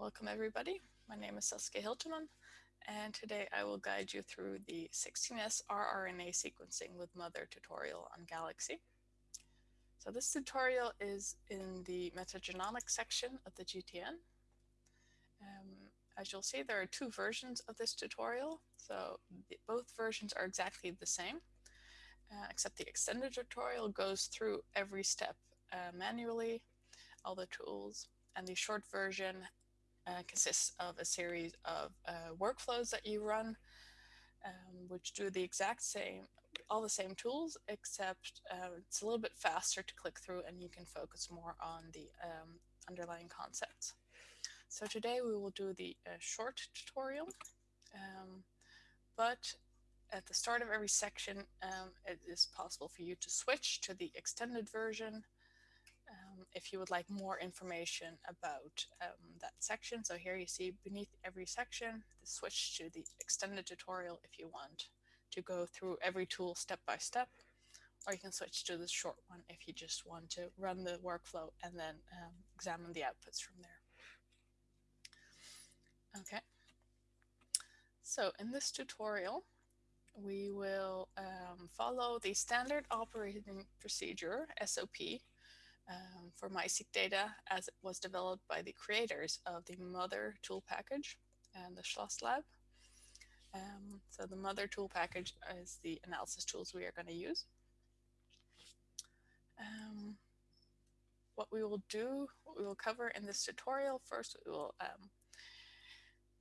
Welcome everybody. My name is Saskia Hiltemann and today I will guide you through the 16S rRNA sequencing with mothur tutorial on Galaxy. So this tutorial is in the metagenomics section of the GTN. Um, as you'll see, there are two versions of this tutorial. So both versions are exactly the same, uh, except the extended tutorial goes through every step uh, manually, all the tools, and the short version uh, consists of a series of uh, workflows that you run, um, which do the exact same, all the same tools, except uh, it's a little bit faster to click through and you can focus more on the um, underlying concepts. So today we will do the uh, short tutorial, um, but at the start of every section, um, it is possible for you to switch to the extended version um, if you would like more information about um, that section. So here you see beneath every section, switch to the extended tutorial if you want to go through every tool step by step, or you can switch to the short one if you just want to run the workflow and then um, examine the outputs from there. Okay. So in this tutorial, we will um, follow the standard operating procedure, SOP, um, for MiSeq data as it was developed by the creators of the mothur tool package and the Schloss lab. Um, so the mothur tool package is the analysis tools we are going to use. Um, what we will do, what we will cover in this tutorial, first we will um,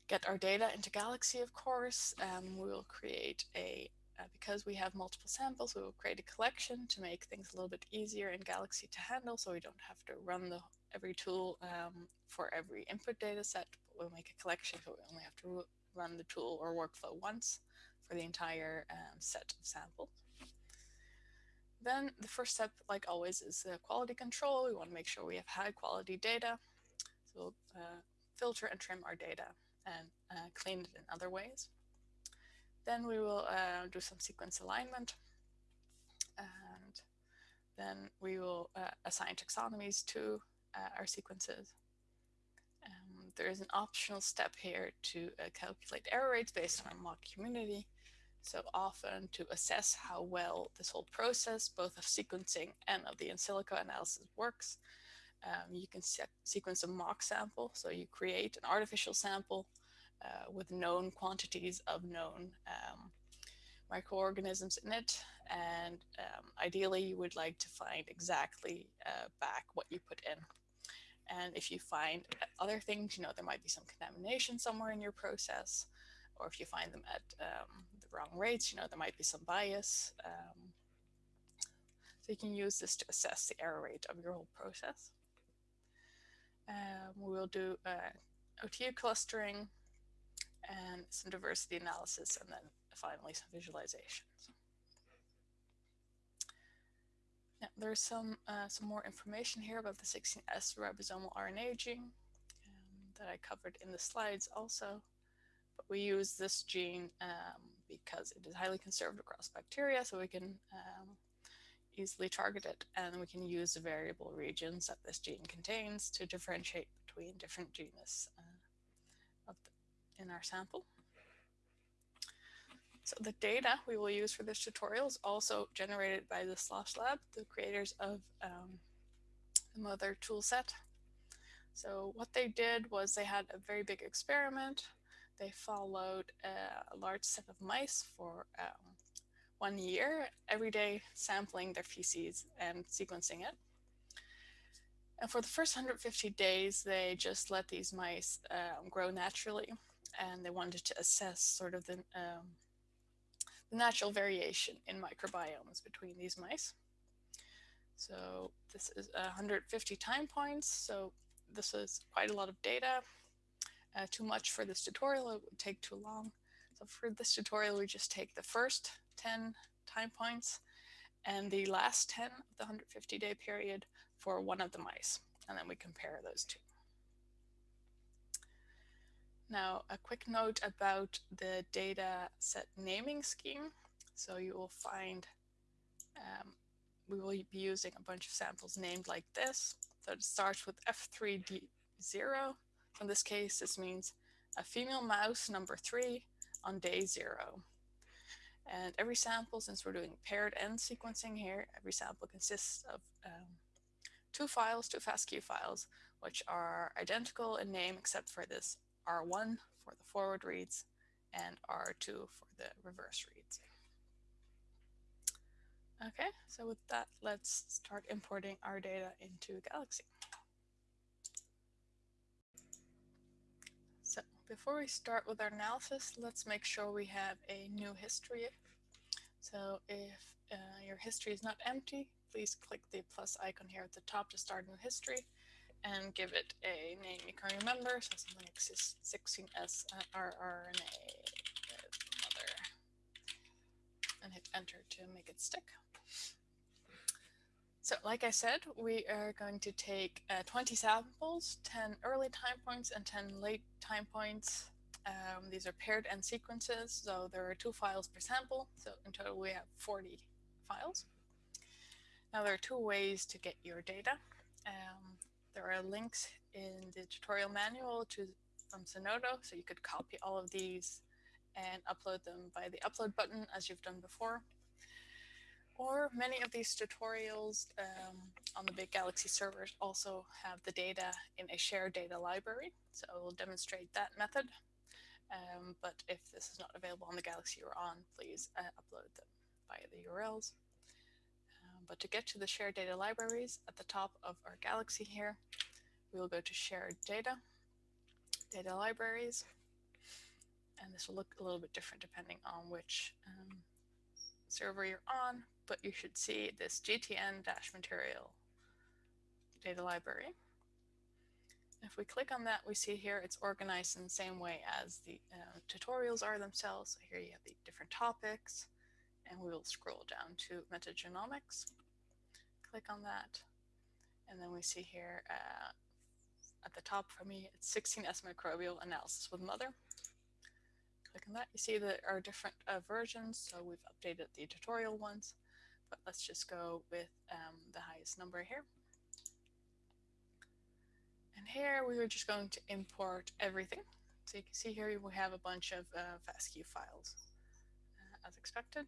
get our data into Galaxy, of course. We will create a uh, because we have multiple samples, we will create a collection to make things a little bit easier in Galaxy to handle so we don't have to run the every tool um, for every input data set. But we'll make a collection so we only have to run the tool or workflow once for the entire um, set of samples. Then the first step, like always, is the quality control. We want to make sure we have high quality data. So we'll uh, filter and trim our data and uh, clean it in other ways. Then we will uh, do some sequence alignment. And then we will uh, assign taxonomies to uh, our sequences. Um, there is an optional step here to uh, calculate error rates based on mock community. So often to assess how well this whole process, both of sequencing and of the in silico analysis works, um, you can sequence a mock sample. So you create an artificial sample uh, with known quantities of known um, microorganisms in it. And um, ideally, you would like to find exactly uh, back what you put in. And if you find other things, you know, there might be some contamination somewhere in your process, or if you find them at um, the wrong rates, you know, there might be some bias. Um, so you can use this to assess the error rate of your whole process. Um, we will do uh, OTU clustering, and some diversity analysis, and then finally some visualizations. Yeah, there's some uh, some more information here about the 16S ribosomal RNA gene um, that I covered in the slides also. But we use this gene um, because it is highly conserved across bacteria, so we can um, easily target it, and we can use the variable regions that this gene contains to differentiate between different genus in our sample. So the data we will use for this tutorial is also generated by the Schloss Lab, the creators of um, the mothur toolset. So what they did was they had a very big experiment. They followed a large set of mice for um, one year, every day sampling their feces and sequencing it. And for the first 150 days, they just let these mice um, grow naturally and they wanted to assess sort of the, um, the natural variation in microbiomes between these mice. So this is 150 time points. So this is quite a lot of data. Uh, too much for this tutorial, it would take too long. So for this tutorial, we just take the first 10 time points and the last 10 of the 150 day period for one of the mice. And then we compare those two. Now, a quick note about the data set naming scheme. So you will find, um, we will be using a bunch of samples named like this. So it starts with F3D0. in this case, this means a female mouse number three on day zero. And every sample, since we're doing paired end sequencing here, every sample consists of um, two files, two FASTQ files, which are identical in name except for this R1 for the forward reads and R2 for the reverse reads. Okay, so with that, let's start importing our data into Galaxy. So before we start with our analysis, let's make sure we have a new history. So if uh, your history is not empty, please click the plus icon here at the top to start a new history and give it a name you can remember, so something like 16S uh, rRNA mothur, and hit enter to make it stick. So like I said, we are going to take uh, 20 samples, 10 early time points and 10 late time points. Um, these are paired end sequences, so there are two files per sample. So in total, we have 40 files. Now there are two ways to get your data. There are links in the tutorial manual to from Zenodo, so you could copy all of these and upload them by the upload button as you've done before. Or many of these tutorials um, on the big Galaxy servers also have the data in a shared data library. So we'll demonstrate that method. Um, but if this is not available on the Galaxy you're on, please uh, upload them via the URLs. But to get to the shared data libraries at the top of our Galaxy here, we will go to shared data, data libraries, and this will look a little bit different depending on which um, server you're on, but you should see this GTN-material data library. If we click on that, we see here it's organized in the same way as the uh, tutorials are themselves. So here you have the different topics, and we will scroll down to metagenomics. Click on that, and then we see here uh, at the top for me, it's 16S microbial analysis with mothur click on that, you see there are different uh, versions. So we've updated the tutorial ones, but let's just go with um, the highest number here. And here we are just going to import everything. So you can see here we have a bunch of uh, FASTQ files uh, as expected.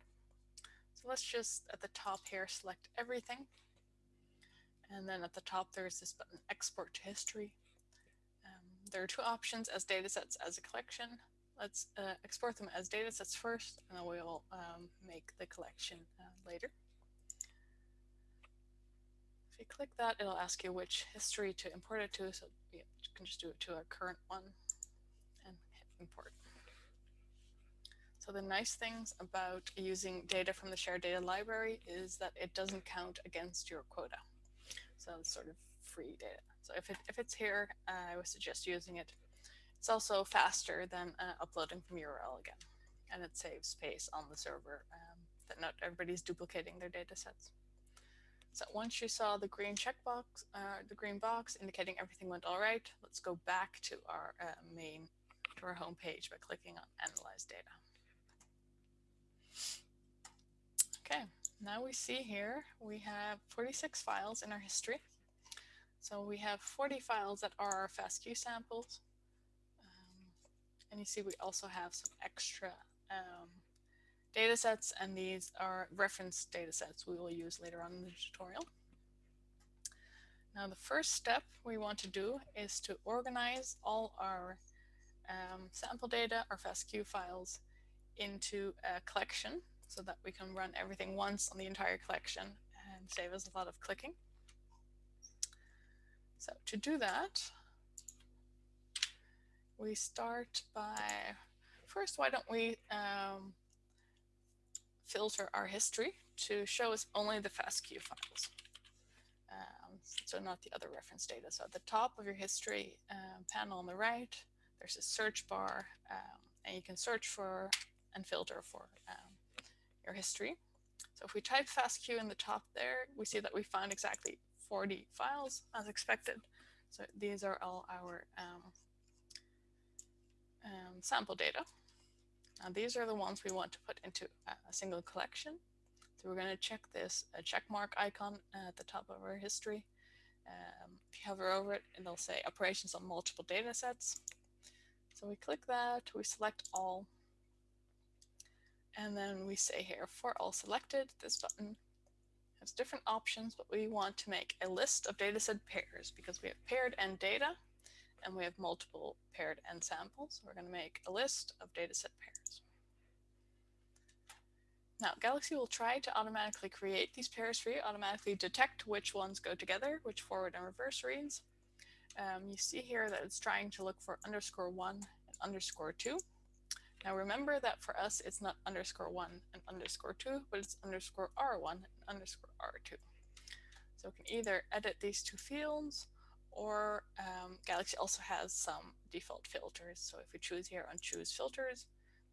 So let's just at the top here select everything. And then at the top there's this button export to history. Um, there are two options as datasets as a collection. Let's uh, export them as data sets first, and then we'll um, make the collection uh, later. If you click that, it'll ask you which history to import it to, so you can just do it to our current one and hit import. So the nice things about using data from the shared data library is that it doesn't count against your quota. So it's sort of free data. So if, it, if it's here, uh, I would suggest using it it's also faster than uh, uploading from URL again, and it saves space on the server um, that not everybody's duplicating their data sets. So once you saw the green checkbox, uh, the green box indicating everything went all right, let's go back to our uh, main, to our home page by clicking on Analyze Data. Okay, now we see here we have 46 files in our history. So we have 40 files that are our FASTQ samples, and you see we also have some extra um, data sets, and these are reference data sets we will use later on in the tutorial. Now the first step we want to do is to organize all our um, sample data, our FASTQ files, into a collection so that we can run everything once on the entire collection and save us a lot of clicking. So to do that, we start by, first, why don't we um, filter our history to show us only the FASTQ files. Um, so not the other reference data. So at the top of your history um, panel on the right, there's a search bar, um, and you can search for and filter for history. So if we type FASTQ in the top there, we see that we found exactly 40 files as expected. So these are all our um, um, sample data. Now these are the ones we want to put into a single collection. So we're going to check this check mark icon at the top of our history. Um, if you hover over it, it'll say operations on multiple data sets. So we click that, we select all, and then we say here for all selected, this button has different options, but we want to make a list of dataset pairs because we have paired end data and we have multiple paired end samples. We're going to make a list of dataset pairs. Now, Galaxy will try to automatically create these pairs for you, automatically detect which ones go together, which forward and reverse reads. Um, you see here that it's trying to look for underscore one and underscore two. Now remember that for us, it's not underscore one and underscore two, but it's underscore R1 and underscore R2. So we can either edit these two fields or um, Galaxy also has some default filters. So if we choose here on choose filters,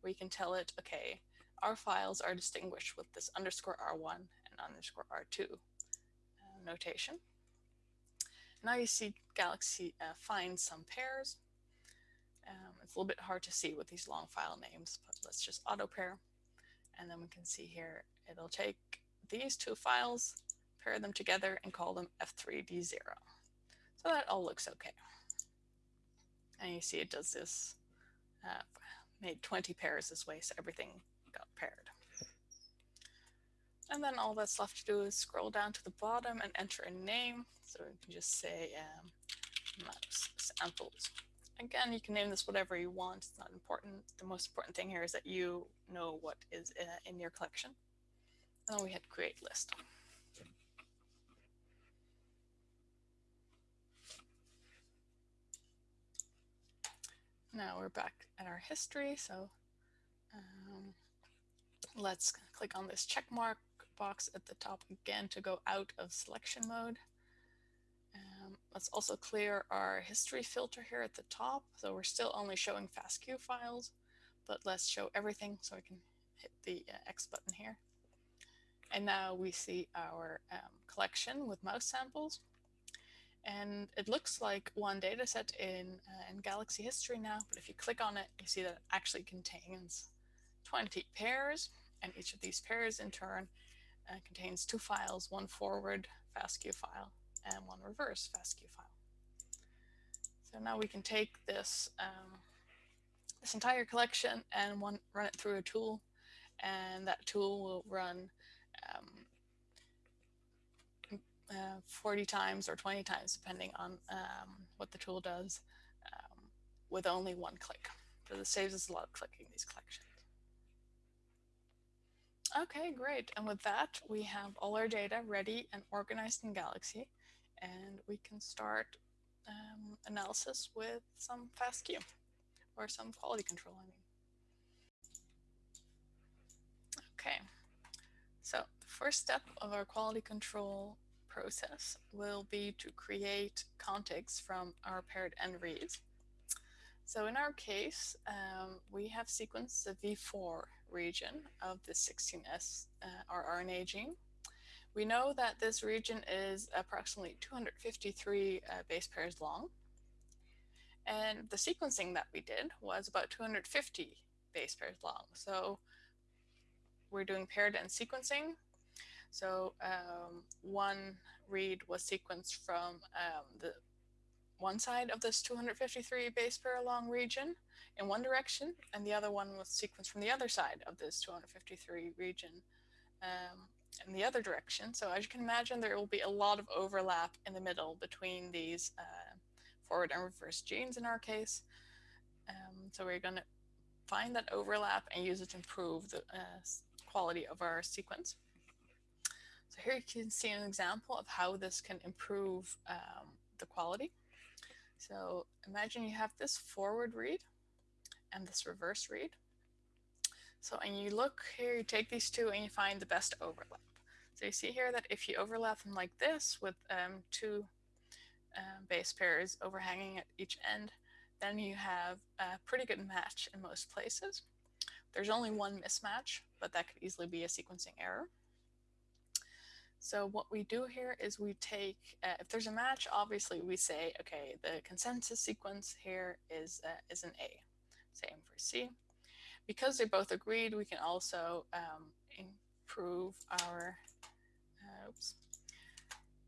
we can tell it, okay, our files are distinguished with this underscore R1 and underscore R2 uh, notation. Now you see Galaxy uh, find some pairs. It's a little bit hard to see with these long file names, but let's just auto pair. And then we can see here, it'll take these two files, pair them together and call them F3D0. So that all looks okay. And you see it does this, uh, made 20 pairs this way, so everything got paired. And then all that's left to do is scroll down to the bottom and enter a name. So we can just say um, mouse samples. Again, you can name this whatever you want. It's not important. The most important thing here is that you know what is in your collection. And then we hit create list. Now we're back at our history. So um, let's click on this check mark box at the top again to go out of selection mode. Let's also clear our history filter here at the top. So we're still only showing FASTQ files, but let's show everything so I can hit the uh, X button here. And now we see our um, collection with mouse samples. And it looks like one data set in, uh, in Galaxy history now, but if you click on it, you see that it actually contains 20 pairs, and each of these pairs in turn uh, contains two files, one forward FASTQ file and one reverse FASTQ file. So now we can take this, um, this entire collection and one, run it through a tool, and that tool will run um, uh, 40 times or 20 times, depending on um, what the tool does, um, with only one click. So this saves us a lot of clicking these collections. Okay, great. And with that, we have all our data ready and organized in Galaxy, and we can start um, analysis with some FASTQ or some quality control, I mean. Okay, so the first step of our quality control process will be to create contigs from our paired end reads. So in our case, um, we have sequenced the V4 region of the 16S uh, rRNA gene. We know that this region is approximately 253 uh, base pairs long. And the sequencing that we did was about 250 base pairs long. So we're doing paired end sequencing. So um, one read was sequenced from um, the one side of this 253 base pair long region in one direction, and the other one was sequenced from the other side of this 253 region um, in the other direction. So as you can imagine, there will be a lot of overlap in the middle between these uh, forward and reverse genes in our case. Um, so we're going to find that overlap and use it to improve the uh, quality of our sequence. So here you can see an example of how this can improve um, the quality. So imagine you have this forward read and this reverse read. So, and you look here, you take these two and you find the best overlap. So you see here that if you overlap them like this with um, two uh, base pairs overhanging at each end, then you have a pretty good match in most places. There's only one mismatch, but that could easily be a sequencing error. So what we do here is we take, uh, if there's a match, obviously we say, okay, the consensus sequence here is, uh, is an A. Same for C. Because they both agreed, we can also um, improve our, uh, oops,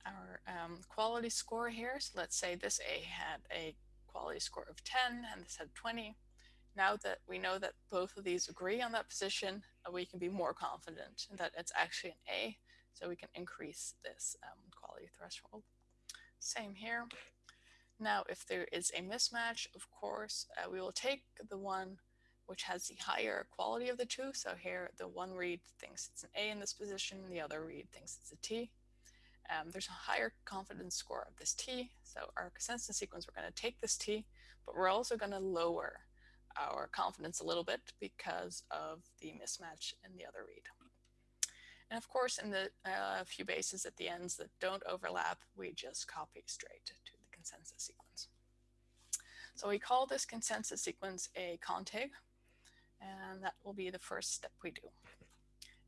our um, quality score here. So let's say this A had a quality score of 10 and this had 20. Now that we know that both of these agree on that position, uh, we can be more confident that it's actually an A, so we can increase this um, quality threshold. Same here. Now, if there is a mismatch, of course, uh, we will take the one which has the higher quality of the two. So here, the one read thinks it's an A in this position, the other read thinks it's a T. Um, there's a higher confidence score of this T. So our consensus sequence, we're going to take this T, but we're also going to lower our confidence a little bit because of the mismatch in the other read. And of course, in the uh, few bases at the ends that don't overlap, we just copy straight to the consensus sequence. So we call this consensus sequence a contig, and that will be the first step we do.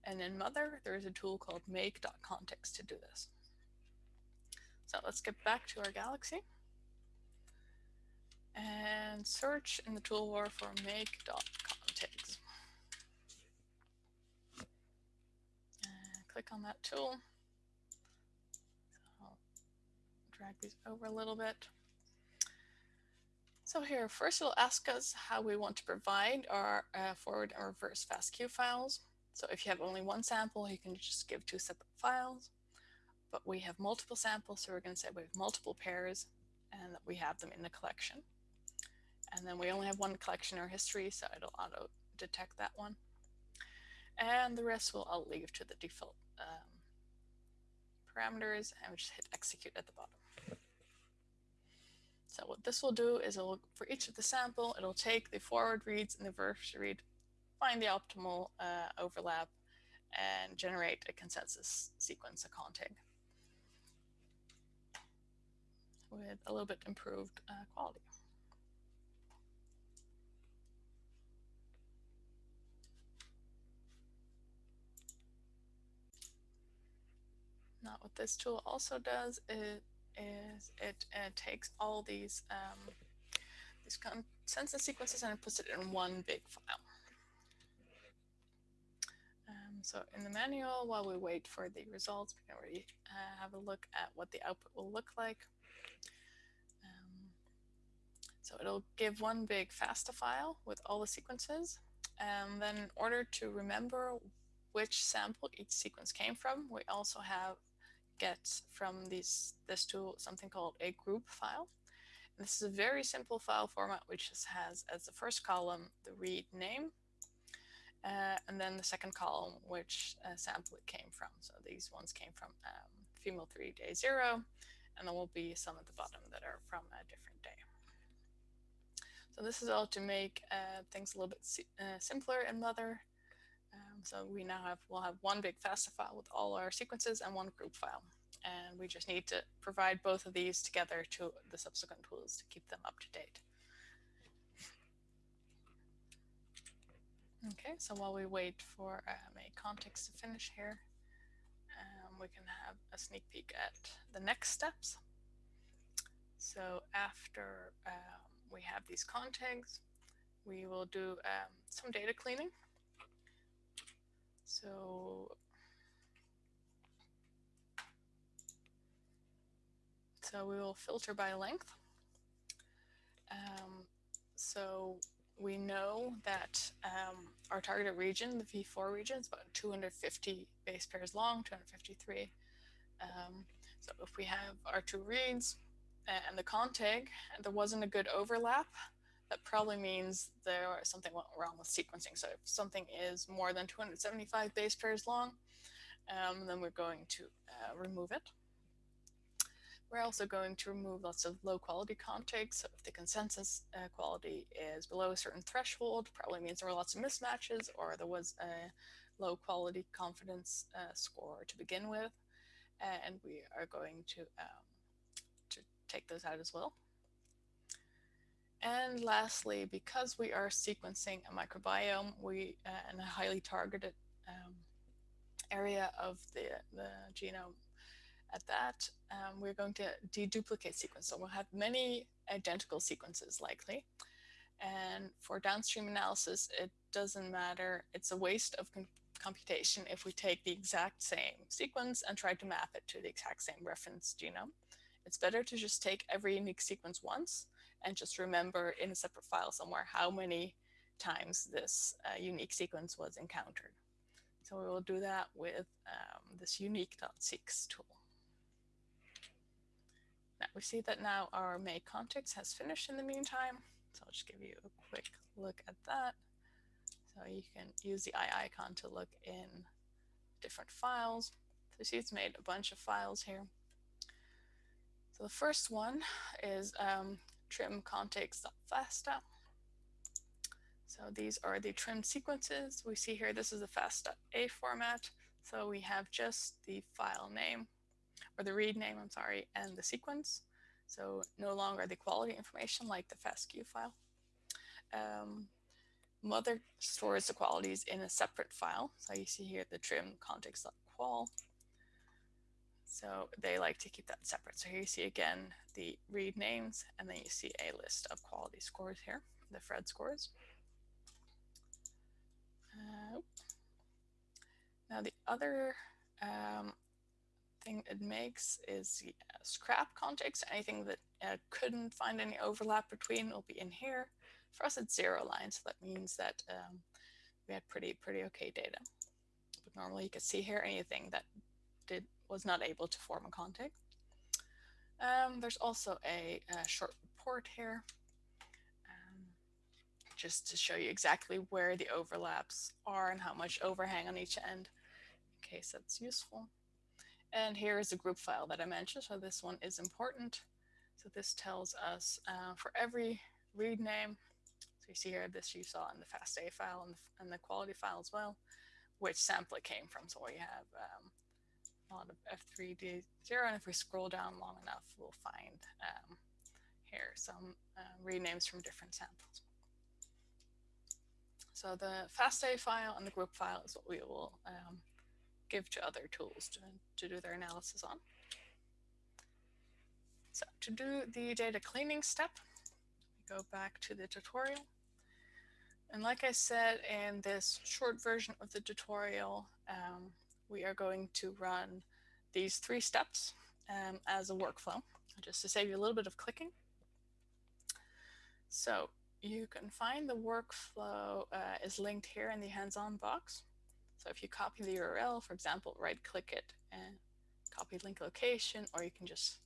And in mothur, there is a tool called make.contigs to do this. So let's get back to our galaxy and search in the toolbar for make.contigs. click on that tool. So I'll drag these over a little bit. So here, first it'll ask us how we want to provide our uh, forward and reverse FASTQ files. So if you have only one sample, you can just give two separate files. But we have multiple samples, so we're going to say we have multiple pairs and that we have them in the collection. And then we only have one collection or history, so it'll auto detect that one. And the rest will I'll leave to the default um, parameters and we just hit execute at the bottom. So what this will do is it'll, for each of the sample, it'll take the forward reads and the reverse read, find the optimal uh, overlap, and generate a consensus sequence, a contig, with a little bit improved uh, quality. Now what this tool also does is, is it uh, takes all these um, these consensus sequences and puts it in one big file. Um, so in the manual, while we wait for the results, we can already uh, have a look at what the output will look like. Um, so it'll give one big FASTA file with all the sequences. And then in order to remember which sample each sequence came from, we also have get from these, this tool something called a group file. And this is a very simple file format which just has as the first column the read name uh, and then the second column which uh, sample it came from. So these ones came from um, female 3 day 0 and there will be some at the bottom that are from a different day. So this is all to make uh, things a little bit uh, simpler in mothur so we now have, we'll have one big FASTA file with all our sequences and one group file. And we just need to provide both of these together to the subsequent tools to keep them up to date. Okay, so while we wait for um, a context to finish here, um, we can have a sneak peek at the next steps. So after um, we have these contigs, we will do um, some data cleaning. So so we will filter by length. Um, so we know that um, our targeted region, the V4 region, is about 250 base pairs long, 253. Um, so if we have our two reads and the contig, and there wasn't a good overlap, that probably means there something went wrong with sequencing. So if something is more than 275 base pairs long, um, then we're going to uh, remove it. We're also going to remove lots of low quality contigs. So if the consensus uh, quality is below a certain threshold, probably means there were lots of mismatches or there was a low quality confidence uh, score to begin with. And we are going to, um, to take those out as well. And lastly, because we are sequencing a microbiome, we uh, in a highly targeted um, area of the, the genome at that, um, we're going to deduplicate sequence. So we'll have many identical sequences likely. And for downstream analysis, it doesn't matter. It's a waste of computation if we take the exact same sequence and try to map it to the exact same reference genome. It's better to just take every unique sequence once and just remember in a separate file somewhere how many times this uh, unique sequence was encountered. So we will do that with um, this unique.seqs tool. Now we see that now our make contigs has finished in the meantime. So I'll just give you a quick look at that. So you can use the eye icon to look in different files. So you see it's made a bunch of files here. So the first one is um, trim contigs.fasta. So these are the trimmed sequences. We see here, this is the FASTA format. So we have just the file name, or the read name, I'm sorry, and the sequence. So no longer the quality information like the FASTQ file. Um, mothur stores the qualities in a separate file. So you see here the trim contigs.qual. So they like to keep that separate. So here you see again the read names, and then you see a list of quality scores here, the Phred scores. Uh, now the other um, thing it makes is the uh, scrap contigs. Anything that uh, couldn't find any overlap between will be in here. For us, it's zero lines. So that means that um, we had pretty, pretty okay data. But normally you could see here anything that did was not able to form a context. Um, there's also a, a, short report here, um, just to show you exactly where the overlaps are and how much overhang on each end, in case that's useful. And here is a group file that I mentioned, so this one is important. So this tells us uh, for every read name, so you see here, this you saw in the FASTA file and the, and the quality file as well, which sample it came from. So we have um, of F3D0, and if we scroll down long enough, we'll find um, here some uh, renames from different samples. So the FASTA file and the group file is what we will um, give to other tools to, to do their analysis on. So to do the data cleaning step, we go back to the tutorial. And like I said in this short version of the tutorial, um, we are going to run these three steps um, as a workflow, just to save you a little bit of clicking. So you can find the workflow uh, is linked here in the hands-on box. So if you copy the URL, for example, right click it and copy link location, or you can just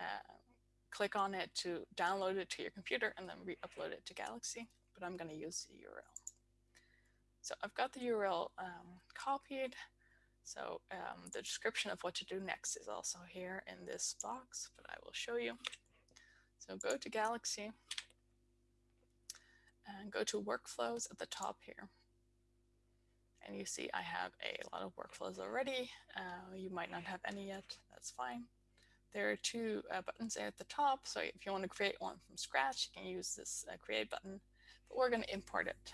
uh, click on it to download it to your computer and then re-upload it to Galaxy, but I'm going to use the URL. So I've got the URL um, copied. So um, the description of what to do next is also here in this box, but I will show you. So go to Galaxy and go to workflows at the top here. And you see I have a lot of workflows already. Uh, you might not have any yet, that's fine. There are two uh, buttons at the top. So if you want to create one from scratch, you can use this uh, create button, but we're going to import it.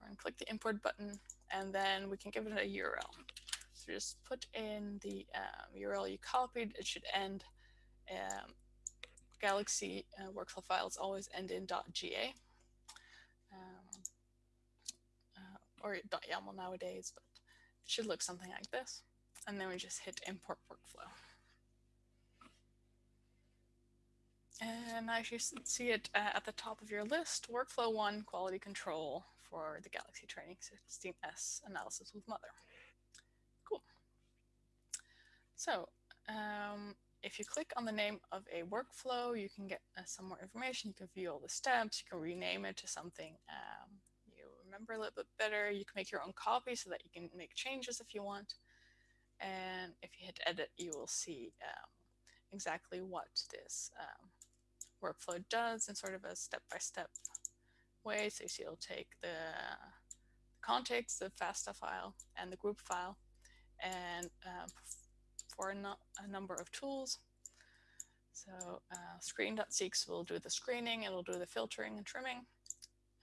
We're going to click the import button and then we can give it a URL. So just put in the um, URL you copied. It should end um, Galaxy uh, workflow files always end in .ga um, uh, or .yaml nowadays, but it should look something like this and then we just hit import workflow. And as you see it uh, at the top of your list, workflow one, quality control for the Galaxy Training 16S analysis with mothur. Cool. So um, if you click on the name of a workflow, you can get uh, some more information. You can view all the steps. You can rename it to something um, you remember a little bit better. You can make your own copy so that you can make changes if you want. And if you hit edit, you will see um, exactly what this um, workflow does in sort of a step-by-step -step way. So it'll take the contigs, the FASTA file, and the group file, and um, for a, no a, number of tools. So uh, screen.seqs will do the screening, it'll do the filtering and trimming.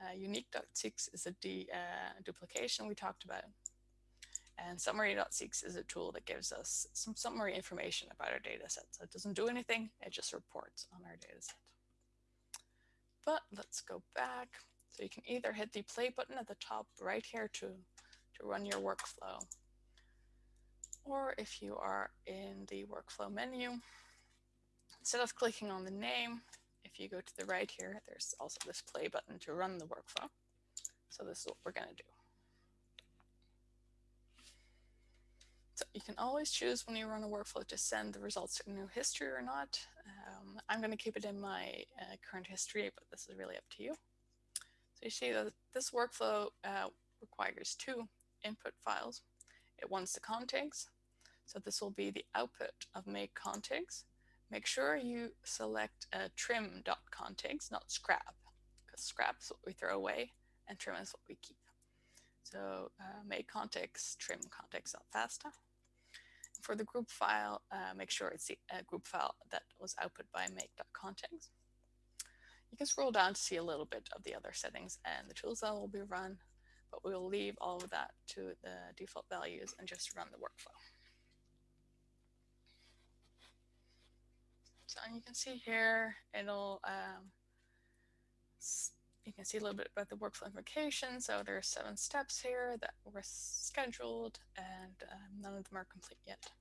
Uh, unique.seqs is a uh, duplication we talked about. And summary.seqs is a tool that gives us some summary information about our data set. So it doesn't do anything, it just reports on our data set. But let's go back. So you can either hit the play button at the top right here to, to run your workflow. Or if you are in the workflow menu, instead of clicking on the name, if you go to the right here, there's also this play button to run the workflow. So this is what we're going to do. So you can always choose when you run a workflow to send the results to new history or not. I'm going to keep it in my uh, current history, but this is really up to you. So you see that this workflow uh, requires two input files. It wants the contigs. So this will be the output of make contigs. Make sure you select uh, trim.contigs, not scrap, because scrap is what we throw away and trim is what we keep. So uh, make contigs, trim contigs.fasta. For the group file, uh, make sure it's the uh, group file that was output by make.contigs. You can scroll down to see a little bit of the other settings and the tools that will be run, but we will leave all of that to the default values and just run the workflow. So you can see here, it'll um, you can see a little bit about the workflow implication. So there are seven steps here that were scheduled and um, none of them are complete yet.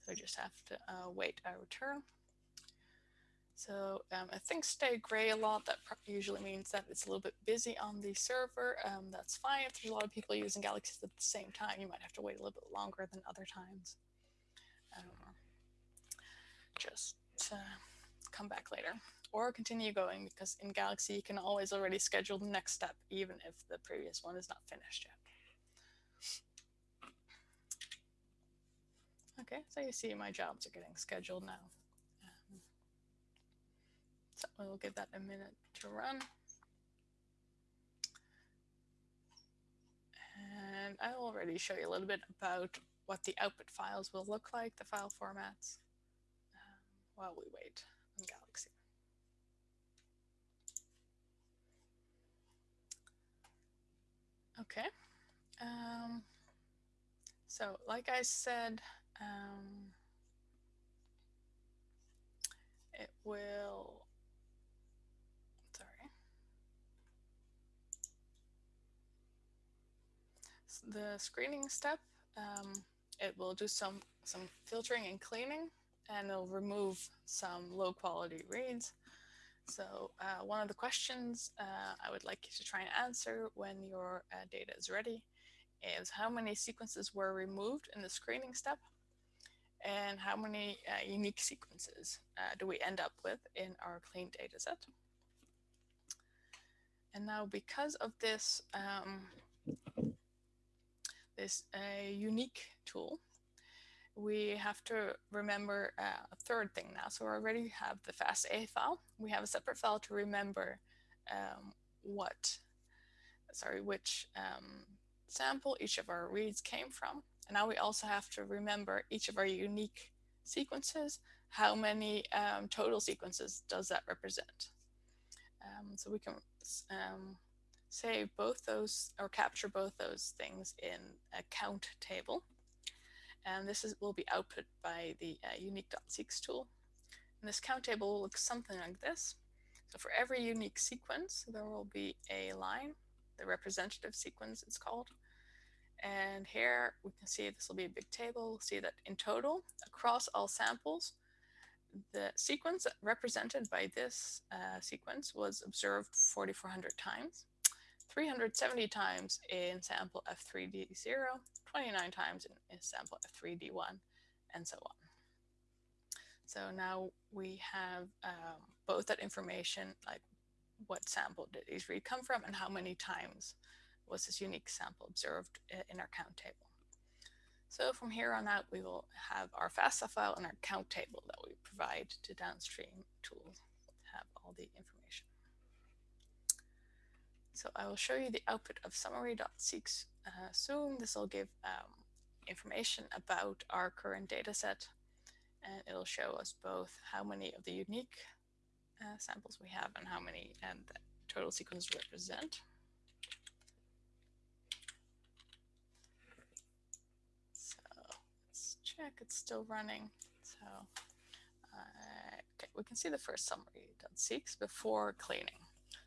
So we just have to uh, wait our return. So um, I think stay gray a lot. That usually means that it's a little bit busy on the server. Um, that's fine. If there's a lot of people using Galaxy at the same time, you might have to wait a little bit longer than other times. Just uh, come back later or continue going because in Galaxy you can always already schedule the next step even if the previous one is not finished yet. Okay, so you see my jobs are getting scheduled now. Um, so we'll give that a minute to run. And I will already show you a little bit about what the output files will look like, the file formats, um, while we wait on Galaxy. Okay. Um, so like I said, um, it will, sorry. The screening step, um, it will do some, some filtering and cleaning and it'll remove some low quality reads. So uh, one of the questions uh, I would like you to try and answer when your uh, data is ready is how many sequences were removed in the screening step and how many uh, unique sequences uh, do we end up with in our clean data set. And now because of this, um, this uh, unique tool, we have to remember uh, a third thing now. So we already have the FASTA file. We have a separate file to remember um, what, sorry, which um, sample each of our reads came from. And now we also have to remember each of our unique sequences. How many um, total sequences does that represent? Um, so we can um, save both those or capture both those things in a count table and this is, will be output by the uh, unique.seqs tool. And this count table will look something like this. So for every unique sequence, there will be a line, the representative sequence it's called. And here we can see this will be a big table. We'll see that in total, across all samples, the sequence represented by this uh, sequence was observed 4,400 times. 370 times in sample F3D0, 29 times in, sample F3D1, and so on. So now we have um, both that information, like what sample did these read come from and how many times was this unique sample observed in our count table. So from here on out, we will have our FASTA file and our count table that we provide to downstream tools have all the information. So I will show you the output of summary.seqs uh, soon. This will give um, information about our current data set and it'll show us both how many of the unique uh, samples we have and how many and the total sequence represent. So let's check, it's still running. So uh, okay, we can see the first summary.seqs before cleaning.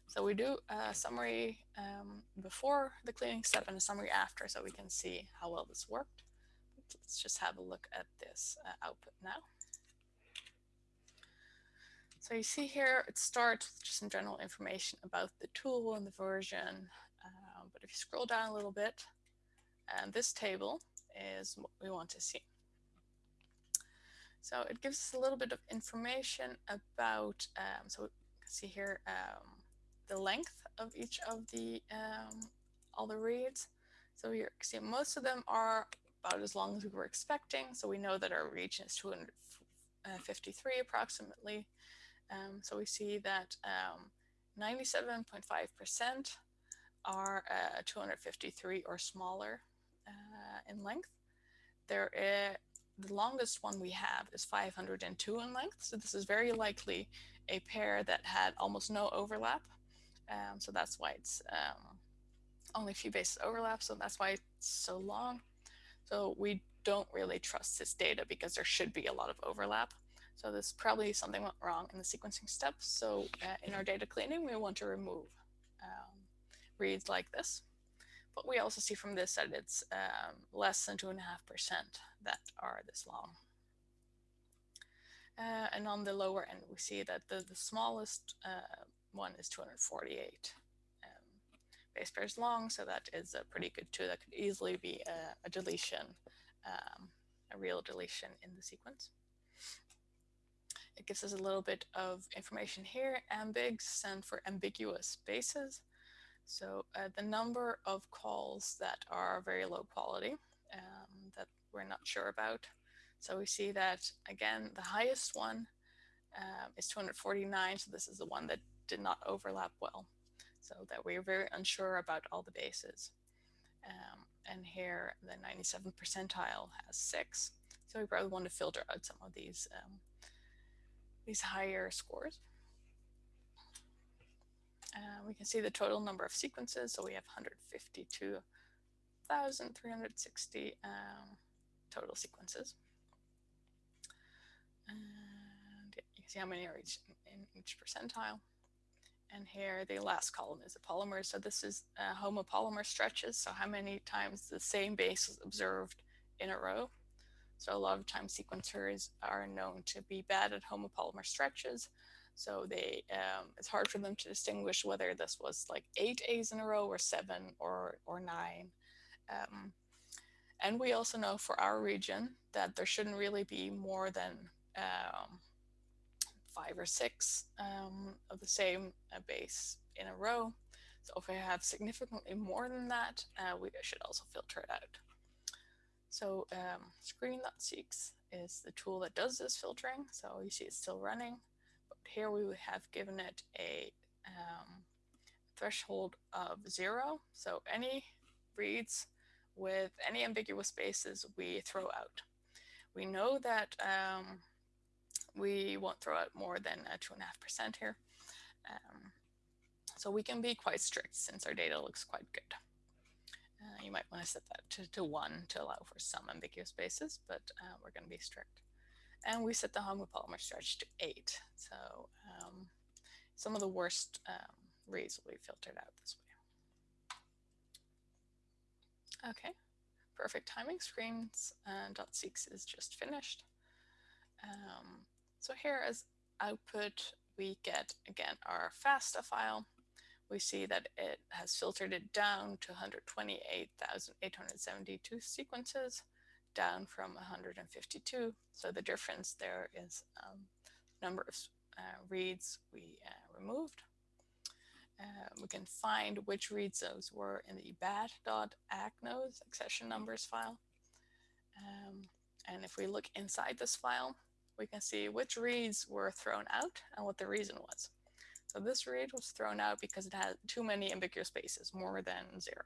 So we do a summary um, before the cleaning step and a summary after so we can see how well this worked. Let's just have a look at this uh, output now. So you see here, it starts with just some general information about the tool and the version. Uh, but if you scroll down a little bit, and this table is what we want to see. So it gives us a little bit of information about, um, so we can see here, um, the length of each of the um, all the reads. So you see most of them are about as long as we were expecting. So we know that our region is 253 approximately. Um, so we see that 97.5% um, are uh, 253 or smaller uh, in length. There is, the longest one we have is 502 in length. So this is very likely a pair that had almost no overlap. Um, so that's why it's um, only a few bases overlap. So that's why it's so long. So we don't really trust this data because there should be a lot of overlap. So there's probably something went wrong in the sequencing steps. So uh, in our data cleaning, we want to remove um, reads like this. But we also see from this that it's um, less than 2.5% that are this long. Uh, and on the lower end, we see that the, the smallest uh, one is 248 um, base pairs long, so that is a pretty good tool. That could easily be a, a deletion, um, a real deletion in the sequence. It gives us a little bit of information here, ambigs stand for ambiguous bases. So uh, the number of calls that are very low quality um, that we're not sure about. So we see that, again, the highest one um, is 249. So this is the one that did not overlap well. So that we're very unsure about all the bases. Um, and here the 97 percentile has six. So we probably want to filter out some of these, um, these higher scores. Uh, we can see the total number of sequences. So we have 152,360 um, total sequences. And yeah, you can see how many are each in each percentile. And here the last column is the polymer. So this is uh, homopolymer stretches. So how many times the same base is observed in a row. So a lot of times sequencers are known to be bad at homopolymer stretches. So they, um, it's hard for them to distinguish whether this was like eight A's in a row or seven or, or nine. Um, and we also know for our region that there shouldn't really be more than um, five or six um, of the same uh, base in a row. So if we have significantly more than that, uh, we should also filter it out. So um, screen.seqs is the tool that does this filtering. So you see it's still running but here we have given it a um, threshold of zero. So any reads with any ambiguous spaces we throw out. We know that um, we won't throw out more than a two and a half percent here. Um, so we can be quite strict since our data looks quite good. Uh, you might want to set that to, to one to allow for some ambiguous bases, but uh, we're going to be strict and we set the homopolymer stretch to eight. So um, some of the worst um, reads will be filtered out this way. Okay, perfect timing screens and .seqs is just finished. Um, so here as output, we get again our FASTA file. We see that it has filtered it down to 128,872 sequences down from 152. So the difference there is um, number of uh, reads we uh, removed. Uh, we can find which reads those were in the bad.accnos accession numbers file. Um, and if we look inside this file, we can see which reads were thrown out and what the reason was. So this read was thrown out because it had too many ambiguous spaces, more than zero.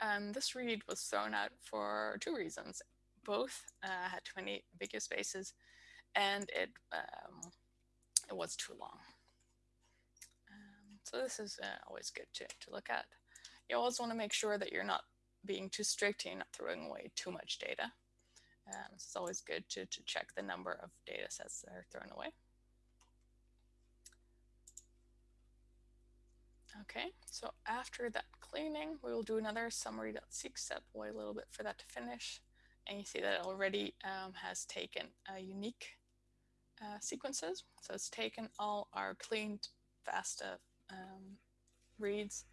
And this read was thrown out for two reasons. Both uh, had too many ambiguous spaces and it, um, it was too long. Um, so this is uh, always good to, to look at. You always want to make sure that you're not being too strict, and you're not throwing away too much data. Um, so it's always good to, to check the number of data sets that are thrown away. Okay, so after that cleaning, we will do another summary.seqs step, wait a little bit for that to finish. And you see that it already um, has taken a unique uh, sequences. So it's taken all our cleaned FASTA um, reads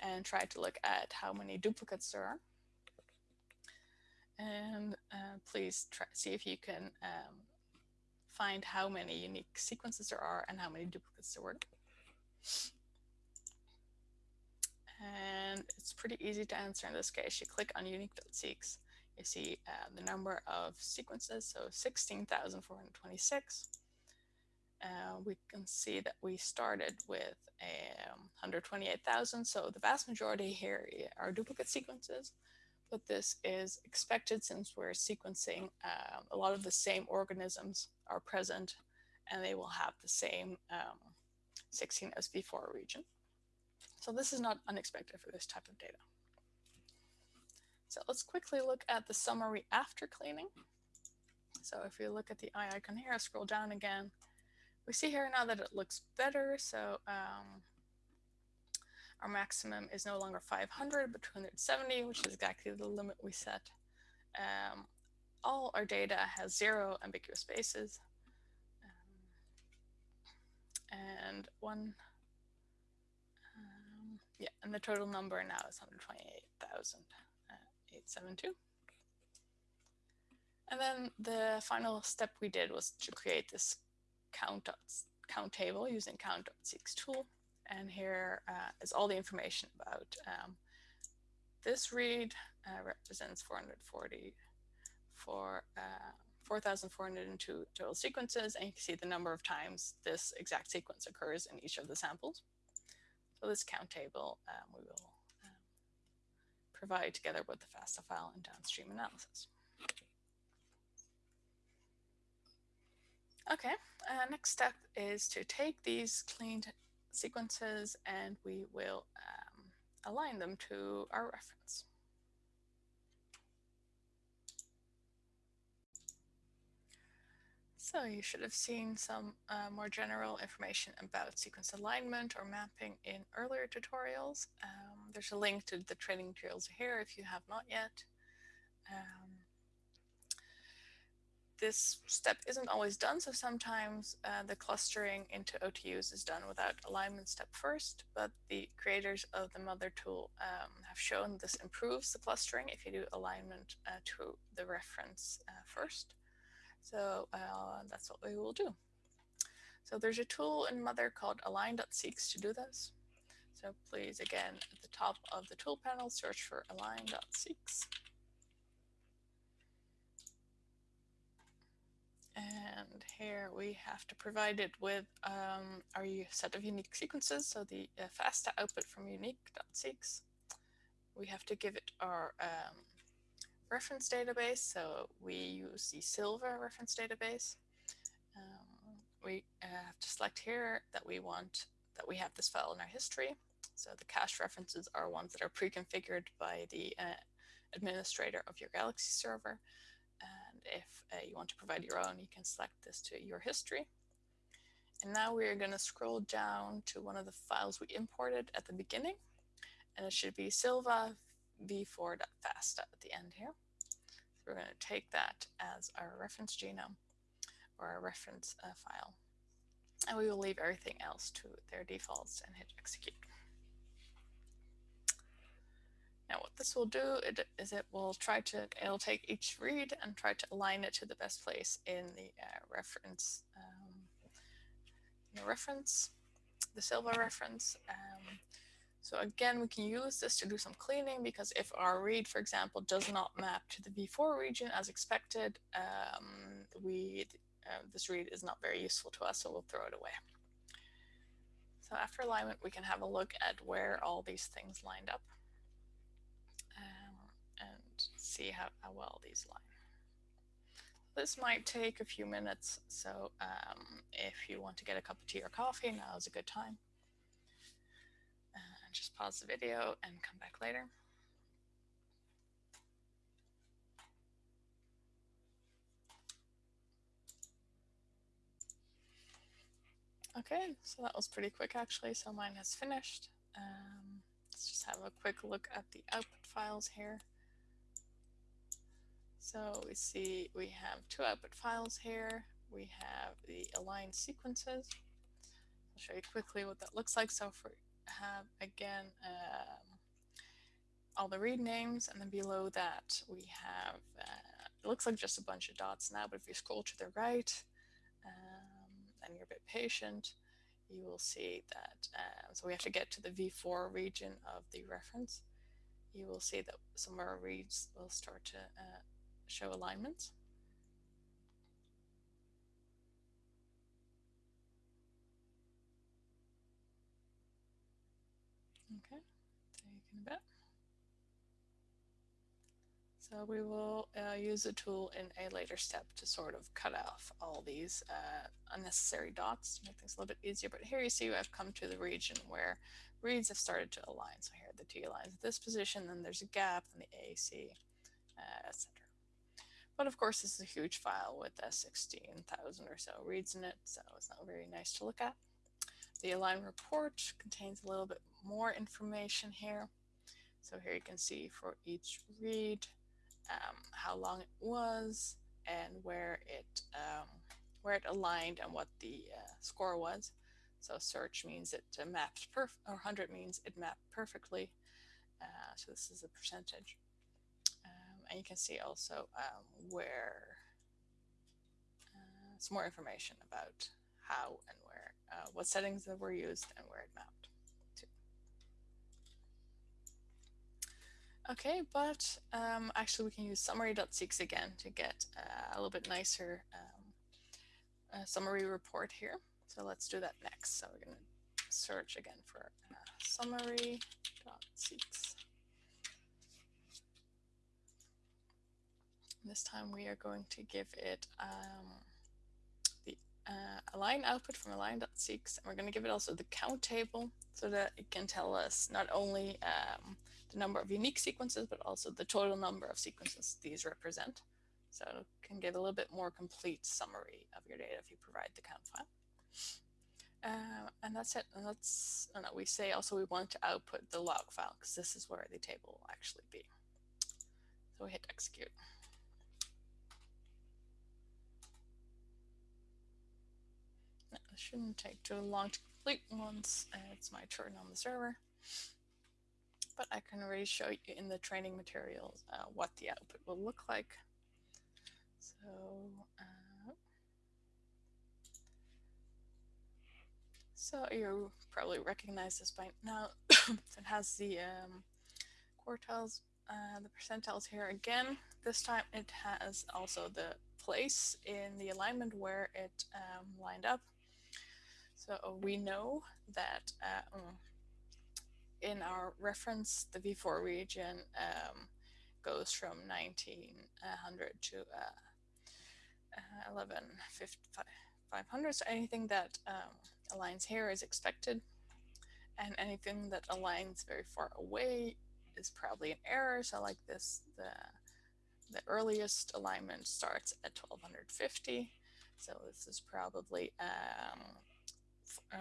and tried to look at how many duplicates there are. And uh, please try, see if you can um, find how many unique sequences there are and how many duplicates there were. And it's pretty easy to answer in this case. You click on unique.seqs. You see uh, the number of sequences, so 16,426. Uh, we can see that we started with um, 128,000. So the vast majority here are duplicate sequences, but this is expected since we're sequencing um, a lot of the same organisms are present and they will have the same um, 16SV4 region. So this is not unexpected for this type of data. So let's quickly look at the summary after cleaning. So if you look at the eye icon here, scroll down again, we see here now that it looks better. So um, our maximum is no longer 500, but 270, which is exactly the limit we set. Um, all our data has zero ambiguous spaces. Um, and one yeah, and the total number now is 128,872. And then the final step we did was to create this count, count table using count.seqs tool. And here uh, is all the information about um, this read uh, represents 440 for uh, 4,402 total sequences, and you can see the number of times this exact sequence occurs in each of the samples. So this count table um, we will um, provide together with the FASTA file and downstream analysis. Okay, uh, next step is to take these cleaned sequences and we will um, align them to our reference. So you should have seen some uh, more general information about sequence alignment or mapping in earlier tutorials. Um, there's a link to the training materials here if you have not yet. Um, this step isn't always done, so sometimes uh, the clustering into OTUs is done without alignment step first, but the creators of the mothur tool um, have shown this improves the clustering if you do alignment uh, to the reference uh, first. So uh, that's what we will do. So there's a tool in mothur called align.seqs to do this. So please, again, at the top of the tool panel, search for align.seqs. And here we have to provide it with um, our set of unique sequences. So the uh, FASTA output from unique.seqs. We have to give it our um, reference database. So we use the Silva reference database. Um, we uh, have to select here that we want that we have this file in our history. So the cache references are ones that are pre-configured by the uh, administrator of your Galaxy server. If uh, you want to provide your own, you can select this to your history. And now we're going to scroll down to one of the files we imported at the beginning. And it should be Silva v4.fasta at the end here. So we're going to take that as our reference genome or our reference uh, file. And we will leave everything else to their defaults and hit execute. Now what this will do is it will try to, it'll take each read and try to align it to the best place in the uh, reference, um, the reference, the Silva reference. Um, so again, we can use this to do some cleaning because if our read, for example, does not map to the V4 region as expected, um, we, uh, this read is not very useful to us, so we'll throw it away. So after alignment, we can have a look at where all these things lined up see how, how, well these line. This might take a few minutes, so um, if you want to get a cup of tea or coffee, now is a good time And just pause the video and come back later. Okay, so that was pretty quick actually. So mine has finished. Um, let's just have a quick look at the output files here. So we see we have two output files here. We have the aligned sequences. I'll show you quickly what that looks like. So for have again um, all the read names and then below that we have uh, it looks like just a bunch of dots now but if you scroll to the right um, and you're a bit patient you will see that uh, so we have to get to the v4 region of the reference you will see that some of our reads will start to uh, show alignments Okay, taking a bit. So we will uh, use a tool in a later step to sort of cut off all these uh, unnecessary dots to make things a little bit easier. But here you see I've come to the region where reads have started to align. So here are the T lines at this position, then there's a gap, and the AC, uh, etc. But of course, this is a huge file with uh, 16,000 or so reads in it, so it's not very nice to look at. The align report contains a little bit more information here. So here you can see for each read um, how long it was and where it um, where it aligned and what the uh, score was. So search means it uh, mapped perfect, or 100 means it mapped perfectly. Uh, so this is a percentage. And you can see also um, where uh, some more information about how and where, uh, what settings that were used and where it mapped. To. Okay, but um, actually we can use summary.seqs again to get uh, a little bit nicer um, summary report here. So let's do that next. So we're going to search again for uh, summary.seqs. This time we are going to give it um, the uh, align output from align.seqs, and we're going to give it also the count table so that it can tell us not only um, the number of unique sequences, but also the total number of sequences these represent. So it can give a little bit more complete summary of your data if you provide the count file. Uh, and that's it. And that's, no, we say also we want to output the log file because this is where the table will actually be. So we hit execute. This shouldn't take too long to complete once it's my turn on the server but I can already show you in the training materials uh, what the output will look like. So, uh, so you probably recognize this by now. it has the um, quartiles, uh, the percentiles here again. This time it has also the place in the alignment where it um, lined up. So we know that uh, mm, in our reference, the V4 region um, goes from 1900 to uh, uh, 11,500. So anything that um, aligns here is expected. And anything that aligns very far away is probably an error. So like this, the, the earliest alignment starts at 1250. So this is probably um,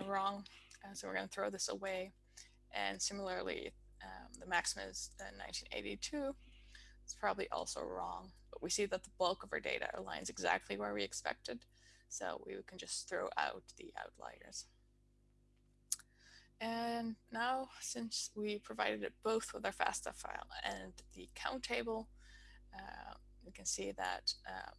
wrong. Uh, so we're going to throw this away. And similarly, um, the maximum is 1982. It's probably also wrong, but we see that the bulk of our data aligns exactly where we expected. So we can just throw out the outliers. And now, since we provided it both with our FASTA file and the count table, uh, we can see that um,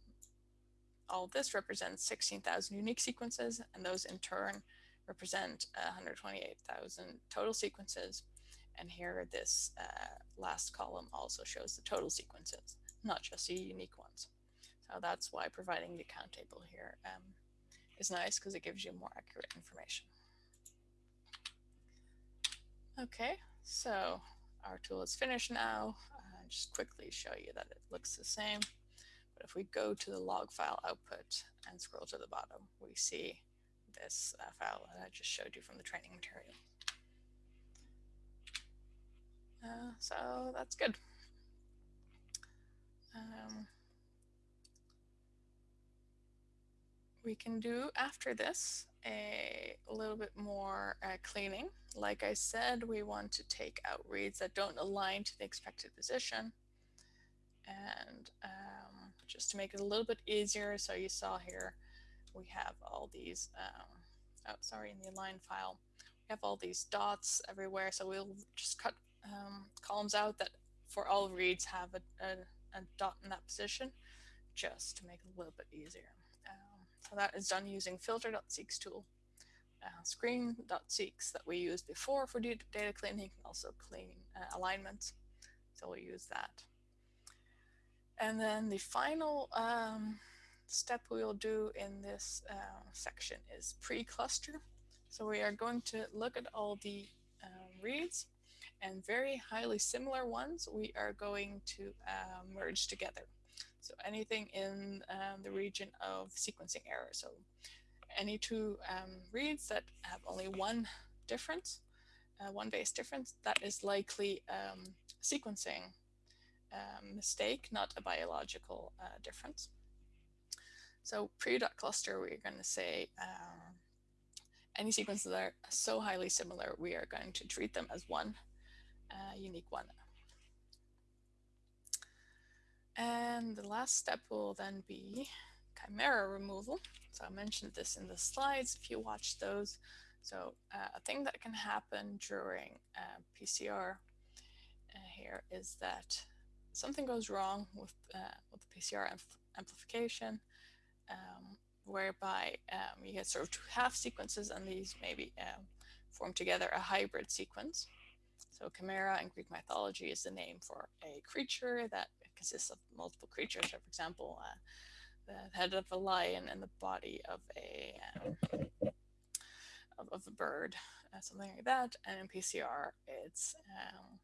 all this represents 16,000 unique sequences, and those in turn represent 128,000 total sequences. And here this uh, last column also shows the total sequences, not just the unique ones. So that's why providing the count table here um, is nice because it gives you more accurate information. Okay, so our tool is finished now. Uh, just quickly show you that it looks the same. But if we go to the log file output and scroll to the bottom, we see this uh, file that I just showed you from the training material. Uh, so that's good. Um, we can do after this a, little bit more uh, cleaning. Like I said, we want to take out reads that don't align to the expected position. And um, just to make it a little bit easier, so you saw here, we have all these, um, oh, sorry, in the align file, we have all these dots everywhere. So we'll just cut um, columns out that for all reads have a, a, a dot in that position, just to make it a little bit easier. So that is done using filter.seqs tool. Uh, screen.seqs that we used before for data cleaning can also clean uh, alignments. So we'll use that. And then the final um, step we will do in this uh, section is pre-cluster. So we are going to look at all the um, reads and very highly similar ones we are going to uh, merge together. So anything in um, the region of sequencing error. So any two um, reads that have only one difference, uh, one base difference, that is likely um, sequencing um, mistake, not a biological uh, difference. So pre-cluster, we're going to say um, any sequences that are so highly similar, we are going to treat them as one uh, unique one. And the last step will then be chimera removal. So I mentioned this in the slides if you watch those. So uh, a thing that can happen during uh, PCR uh, here is that something goes wrong with, uh, with the PCR ampl amplification, um, whereby um, you get sort of two half sequences and these maybe um, form together a hybrid sequence. So chimera in Greek mythology is the name for a creature that consists of multiple creatures. So for example, uh, the head of a lion and the body of a um, of, of, a bird, uh, something like that. And in PCR, it's um,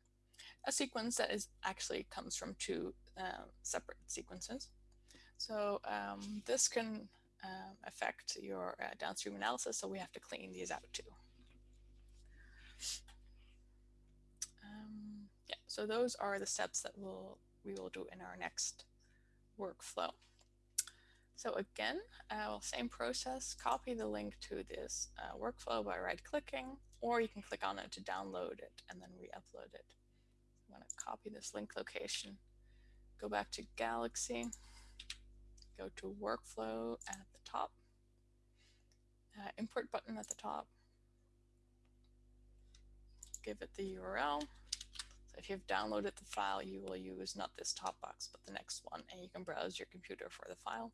a sequence that is actually comes from two um, separate sequences. So um, this can um, affect your uh, downstream analysis. So we have to clean these out too. Um, yeah, so those are the steps that we'll we will do in our next workflow. So again, uh, same process, copy the link to this uh, workflow by right clicking, or you can click on it to download it and then re-upload it. I'm going to copy this link location, go back to Galaxy, go to workflow at the top, uh, import button at the top, give it the URL, so if you've downloaded the file, you will use not this top box, but the next one, and you can browse your computer for the file.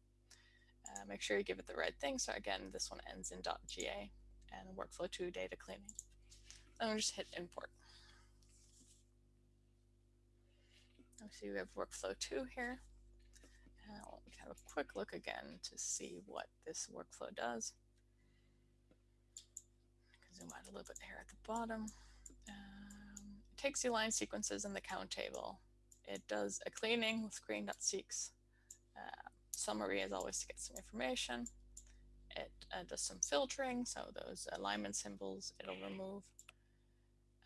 Uh, make sure you give it the right thing. So again, this one ends in .ga and workflow 2 data cleaning. Then we'll just hit import. see we have workflow 2 here. Can have a quick look again to see what this workflow does. Zoom out a little bit here at the bottom. Uh, takes the line sequences in the count table. It does a cleaning with screen.seqs. Uh, summary is always to get some information. It uh, does some filtering, so those alignment symbols it'll remove.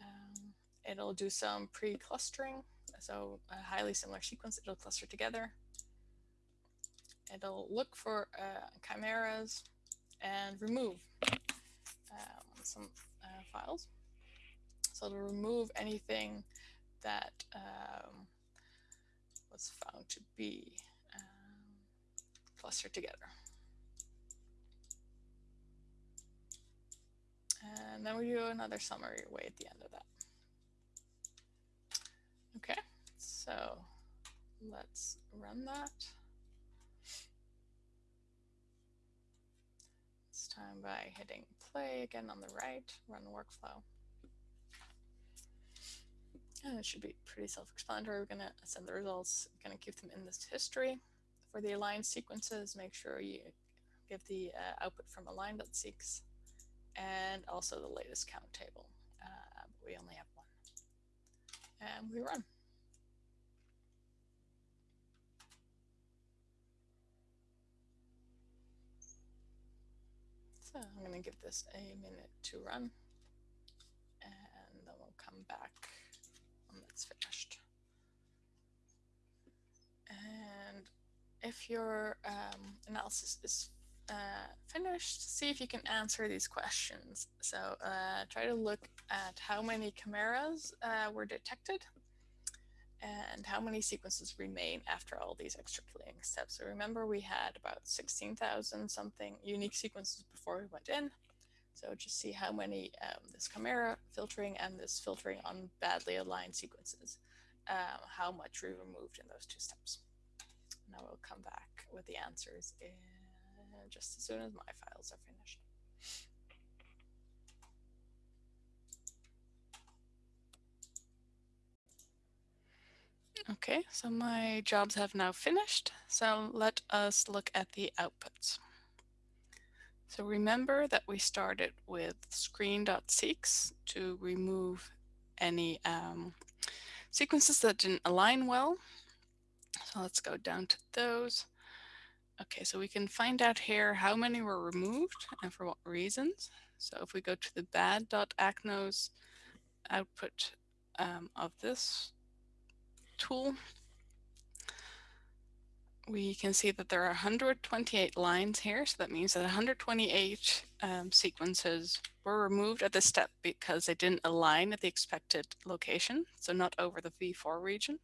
Um, it'll do some pre-clustering, so a highly similar sequence it'll cluster together. It'll look for uh, chimeras and remove um, some uh, files. So to remove anything that um, was found to be um, clustered together. And then we do another summary way at the end of that. Okay, so let's run that. Time by hitting play again on the right, run workflow. And it should be pretty self-explanatory. We're going to send the results, going to keep them in this history. For the aligned sequences, make sure you give the uh, output from align.seqs and also the latest count table. Uh, we only have one. And we run. So I'm going to give this a minute to run and then we'll come back when it's finished. And if your um, analysis is uh, finished, see if you can answer these questions. So uh, try to look at how many chimeras uh, were detected and how many sequences remain after all these extra cleaning steps. So remember we had about 16,000 something unique sequences before we went in. So just see how many um, this chimera filtering and this filtering on badly aligned sequences, um, how much we removed in those two steps. Now we'll come back with the answers in just as soon as my files are finished. Okay, so my jobs have now finished. So let us look at the outputs. So remember that we started with screen.seqs to remove any um, sequences that didn't align well. So let's go down to those. Okay, so we can find out here how many were removed and for what reasons. So if we go to the bad.accnos output um, of this tool, we can see that there are 128 lines here. So that means that 128 um, sequences were removed at this step because they didn't align at the expected location. So not over the V4 region.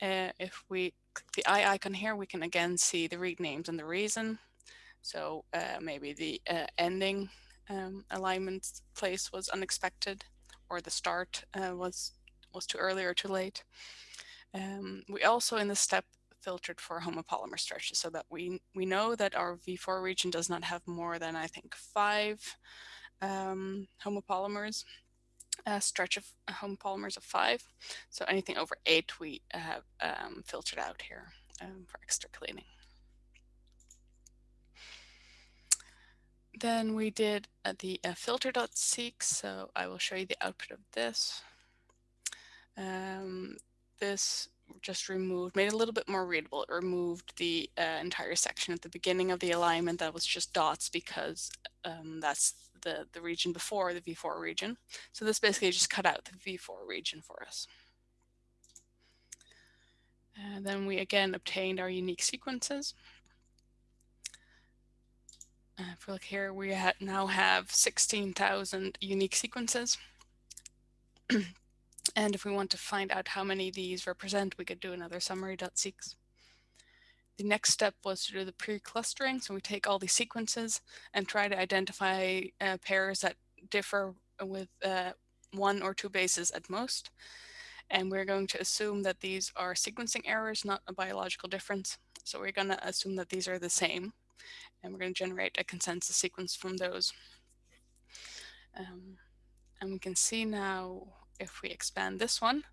Uh, if we click the eye icon here, we can again see the read names and the reason. So uh, maybe the uh, ending um, alignment place was unexpected or the start uh, was was too early or too late. Um, we also in this step filtered for homopolymer stretches so that we, we know that our V4 region does not have more than, I think, five um, homopolymers, a stretch of homopolymers of five. So anything over eight we have um, filtered out here um, for extra cleaning. Then we did uh, the uh, filter.seqs, so I will show you the output of this. Um, this just removed, made it a little bit more readable. It removed the uh, entire section at the beginning of the alignment that was just dots because um, that's the, the region before the V4 region. So this basically just cut out the V4 region for us. And then we again obtained our unique sequences. Uh, if we look here, we ha now have 16,000 unique sequences. And if we want to find out how many these represent, we could do another summary.seqs. The next step was to do the pre-clustering. So we take all these sequences and try to identify uh, pairs that differ with uh, one or two bases at most. And we're going to assume that these are sequencing errors, not a biological difference. So we're going to assume that these are the same. And we're going to generate a consensus sequence from those. Um, and we can see now if we expand this one,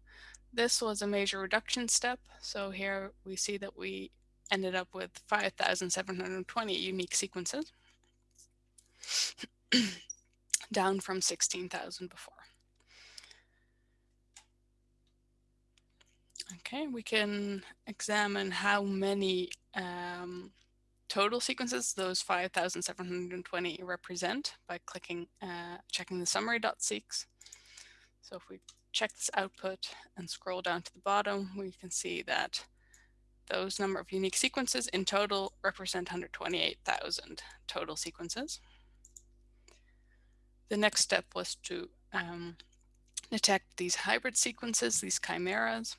this was a major reduction step. So here we see that we ended up with 5,720 unique sequences, down from 16,000 before. Okay, we can examine how many um, total sequences those 5,720 represent by clicking, uh, checking the summary.seqs. So if we check this output and scroll down to the bottom, we can see that those number of unique sequences in total represent 128,000 total sequences. The next step was to um, detect these hybrid sequences, these chimeras.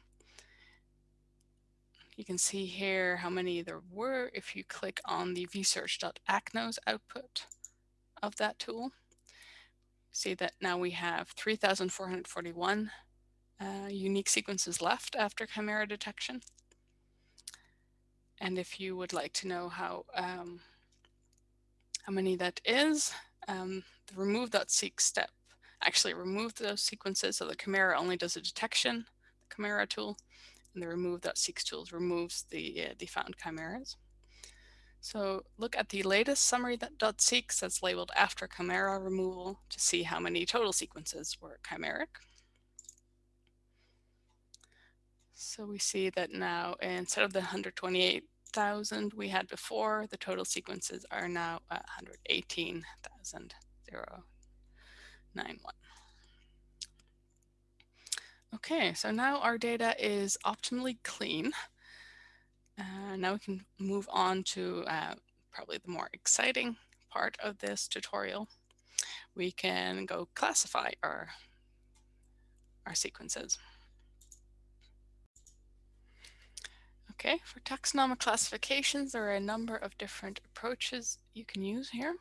You can see here how many there were if you click on the vsearch.accnos output of that tool see that now we have 3,441 uh, unique sequences left after chimera detection. And if you would like to know how, um, how many that is, um, the remove.seqs step actually removed those sequences. So the chimera only does a detection, the chimera tool, and the remove.seqs tool removes the, uh, the found chimeras. So look at the latest summary.seqs that's labeled after chimera removal to see how many total sequences were chimeric. So we see that now instead of the 128,000 we had before, the total sequences are now 118,091. Okay, so now our data is optimally clean. Uh, now we can move on to uh, probably the more exciting part of this tutorial, we can go classify our, our sequences. Okay, for taxonomic classifications, there are a number of different approaches you can use here.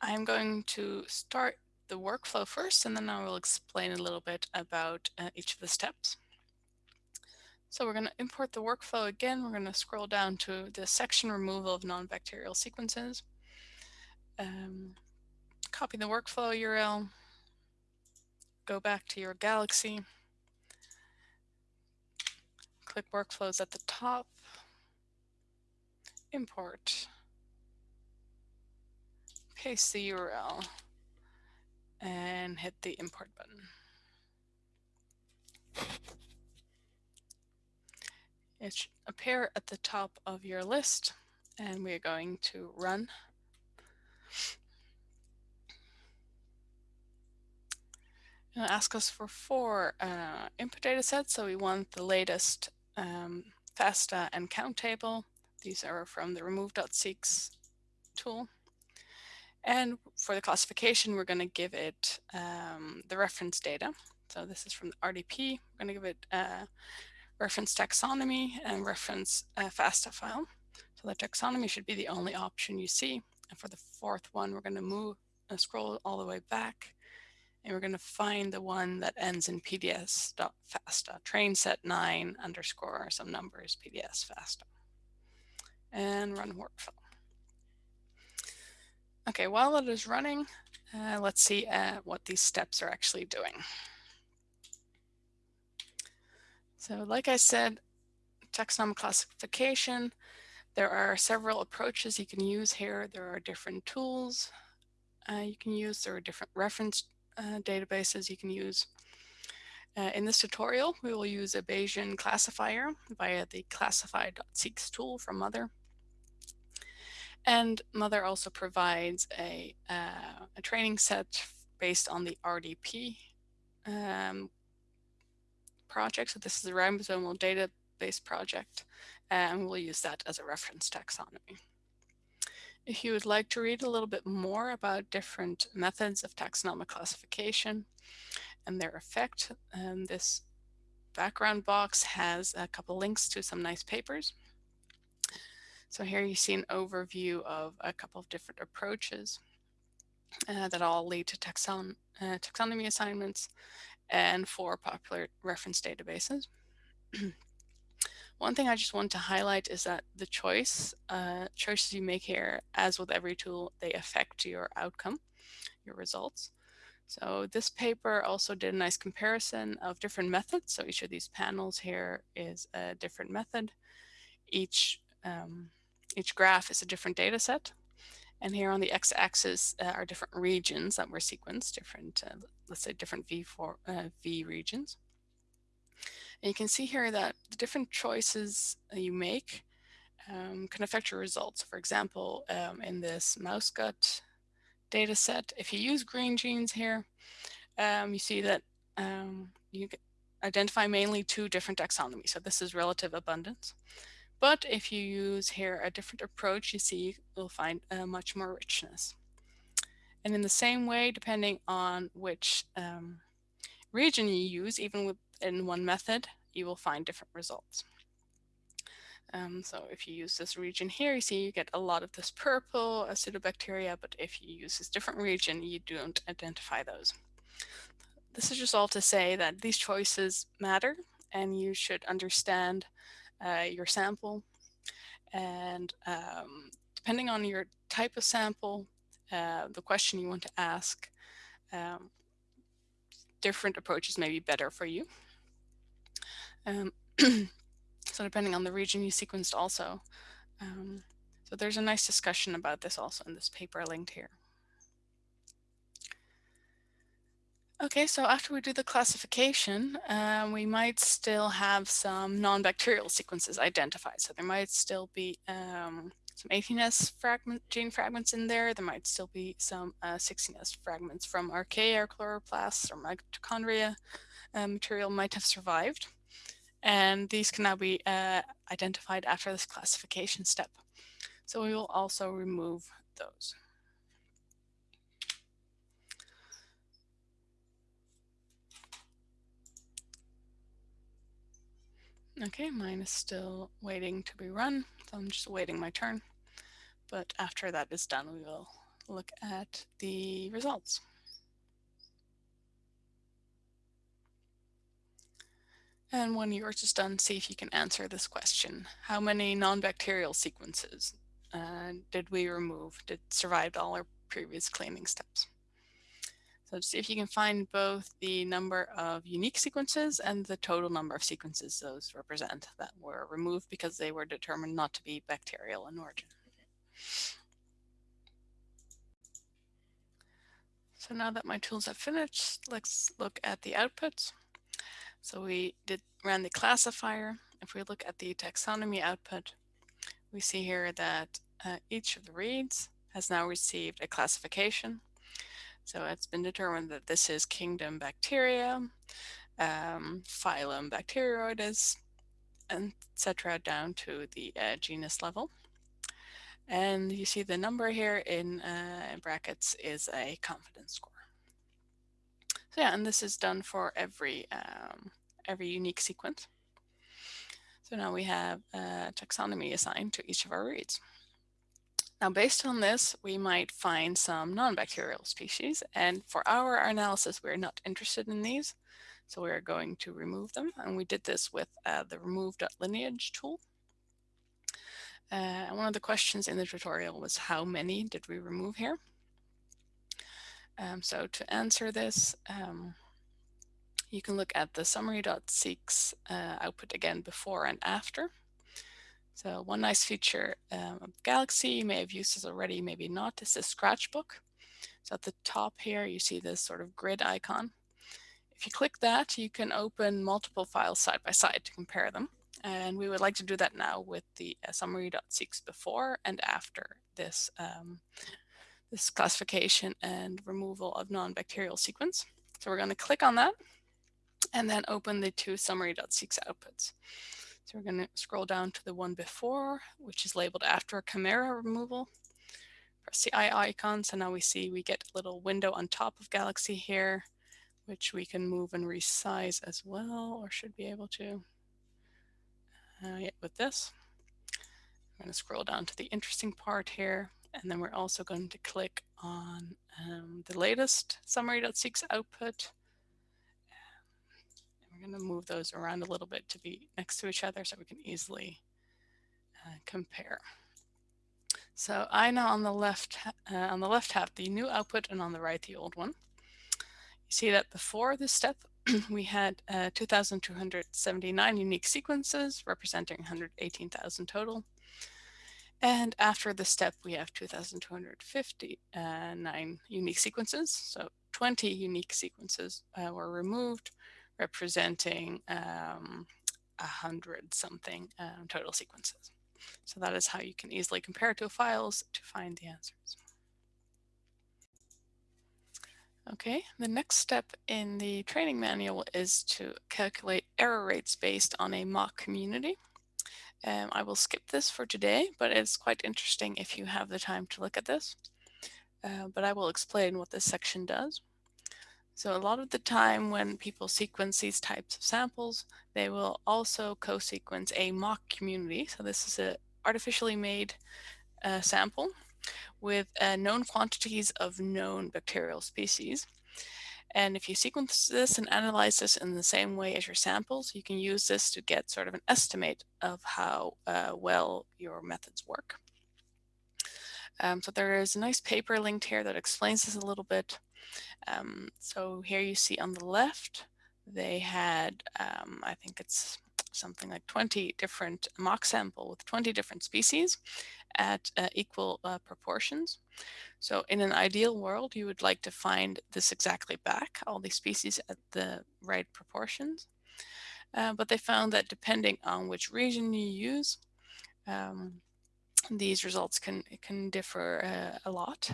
I'm going to start the workflow first, and then I will explain a little bit about uh, each of the steps. So we're going to import the workflow again. We're going to scroll down to the section removal of non-bacterial sequences. Um, copy the workflow URL, go back to your Galaxy, click workflows at the top, import, paste the URL, and hit the import button. It should appear at the top of your list, and we are going to run. It'll ask us for four uh, input data sets, so we want the latest um, FASTA and count table. These are from the remove.seqs tool. And for the classification, we're going to give it um, the reference data. So this is from the RDP. We're going to give it uh, reference taxonomy and reference uh, FASTA file. So the taxonomy should be the only option you see. And for the fourth one, we're going to move scroll all the way back and we're going to find the one that ends in pds.fasta, train set 9 underscore some numbers pds fasta, and run workflow. Okay, while it is running, uh, let's see uh, what these steps are actually doing. So like I said, taxonomic classification, there are several approaches you can use here. There are different tools uh, you can use. There are different reference uh, databases you can use. Uh, in this tutorial, we will use a Bayesian classifier via the classify.seqs tool from mothur. And mothur also provides a, uh, a training set based on the RDP um, project. So this is a ribosomal database project, and we'll use that as a reference taxonomy. If you would like to read a little bit more about different methods of taxonomic classification and their effect, um, this background box has a couple links to some nice papers. So here you see an overview of a couple of different approaches uh, that all lead to taxon uh, taxonomy assignments and four popular reference databases. One thing I just want to highlight is that the choice, uh, choices you make here, as with every tool, they affect your outcome, your results. So this paper also did a nice comparison of different methods. So each of these panels here is a different method. Each, um, each graph is a different data set. And here on the x-axis uh, are different regions that were sequenced, different, uh, let's say different V4, uh, V regions. And you can see here that the different choices you make um, can affect your results. For example, um, in this mouse gut data set, if you use Greengenes here, um, you see that um, you identify mainly two different taxonomies. So this is relative abundance. But if you use here a different approach, you see you'll find much more richness. And in the same way, depending on which um, region you use, even within one method, you will find different results. Um, so if you use this region here, you see you get a lot of this purple acidobacteria, but if you use this different region, you don't identify those. This is just all to say that these choices matter and you should understand your sample. And um, depending on your type of sample, uh, the question you want to ask, um, different approaches may be better for you. Um, so depending on the region you sequenced also. Um, so there's a nice discussion about this also in this paper linked here. Okay, so after we do the classification, um, we might still have some non-bacterial sequences identified. So there might still be um, some 18S fragment, gene fragments in there. There might still be some uh, 16S fragments from archaea or chloroplasts or mitochondria uh, material might have survived. And these can now be uh, identified after this classification step. So we will also remove those. Okay, mine is still waiting to be run, so I'm just waiting my turn. But after that is done, we will look at the results. And when yours is done, see if you can answer this question. How many non-bacterial sequences uh, did we remove, did survived all our previous cleaning steps? So see if you can find both the number of unique sequences and the total number of sequences those represent that were removed because they were determined not to be bacterial in origin. So now that my tools have finished, let's look at the outputs. So we did ran the classifier. If we look at the taxonomy output, we see here that uh, each of the reads has now received a classification. So it's been determined that this is kingdom bacteria, um, phylum Bacteroides, etc. down to the uh, genus level. And you see the number here in, uh, brackets is a confidence score. So yeah, and this is done for every um, every unique sequence. So now we have a taxonomy assigned to each of our reads. Now, based on this, we might find some non-bacterial species, and for our analysis, we're not interested in these, so we're going to remove them, and we did this with uh, the remove.lineage tool. Uh, one of the questions in the tutorial was how many did we remove here? Um, so to answer this, um, you can look at the summary.seqs uh, output again before and after. So one nice feature um, of Galaxy, you may have used this already, maybe not, is the Scratchbook. So at the top here, you see this sort of grid icon. If you click that, you can open multiple files side by side to compare them. And we would like to do that now with the uh, summary.seqs before and after this, um, this classification and removal of non-bacterial sequence. So we're going to click on that and then open the two summary.seqs outputs. So we're going to scroll down to the one before, which is labeled after Chimera removal. Press the eye icon. So now we see we get a little window on top of Galaxy here, which we can move and resize as well, or should be able to uh, yeah, with this. I'm going to scroll down to the interesting part here, and then we're also going to click on um, the latest summary.seqs output. Going to move those around a little bit to be next to each other so we can easily uh, compare. So I know on the left uh, on the left have the new output and on the right the old one. You see that before this step, we had uh, 2,279 unique sequences representing 118,000 total. And after the step, we have 2,259 unique sequences. So 20 unique sequences uh, were removed, representing um, 100 something um, total sequences. So that is how you can easily compare two files to find the answers. Okay, the next step in the training manual is to calculate error rates based on a mock community. Um, I will skip this for today, but it's quite interesting if you have the time to look at this. Uh, but I will explain what this section does. So a lot of the time when people sequence these types of samples, they will also co-sequence a mock community. So this is an artificially made uh, sample with uh, known quantities of known bacterial species. And if you sequence this and analyze this in the same way as your samples, you can use this to get sort of an estimate of how uh, well your methods work. Um, so there is a nice paper linked here that explains this a little bit. Um, so here you see on the left, they had, um, I think it's something like 20 different mock sample with 20 different species at uh, equal uh, proportions. So in an ideal world, you would like to find this exactly back, all these species at the right proportions. Uh, but they found that depending on which region you use, um, these results can, can differ uh, a lot.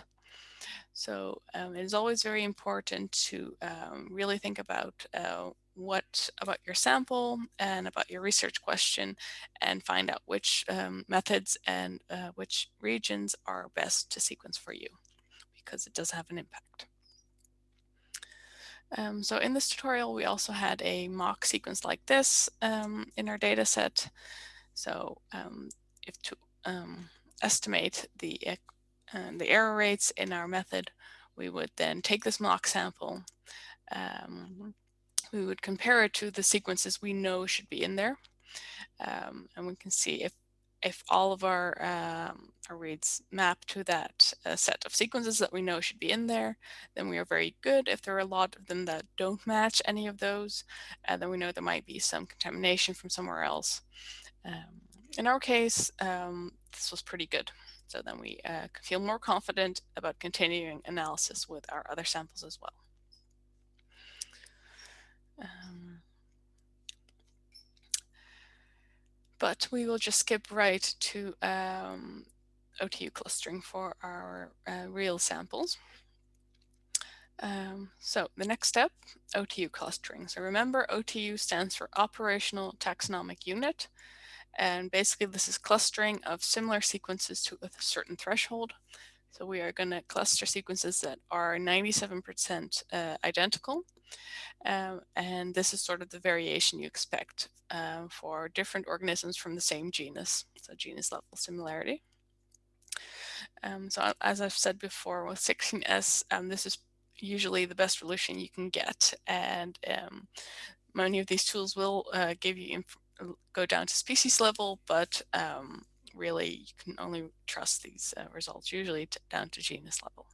So um, it is always very important to um, really think about uh, what about your sample and about your research question and find out which um, methods and uh, which regions are best to sequence for you because it does have an impact. Um, so in this tutorial, we also had a mock sequence like this um, in our data set. So um, if to um, estimate the, uh, the error rates in our method, we would then take this mock sample um, we would compare it to the sequences we know should be in there. Um, and we can see if if all of our, um, our reads map to that uh, set of sequences that we know should be in there, then we are very good. If there are a lot of them that don't match any of those, uh, then we know there might be some contamination from somewhere else. Um, in our case, um, this was pretty good. So then we uh, feel more confident about continuing analysis with our other samples as well. Um, but we will just skip right to um, OTU clustering for our uh, real samples. Um, so the next step, OTU clustering. So remember OTU stands for Operational Taxonomic Unit. And basically this is clustering of similar sequences to a certain threshold. So we are going to cluster sequences that are 97% uh, identical um, and this is sort of the variation you expect uh, for different organisms from the same genus, so genus level similarity. Um, so as I've said before with 16S, um, this is usually the best solution you can get. And um, many of these tools will uh, give you go down to species level, but um, really you can only trust these uh, results usually down to genus level.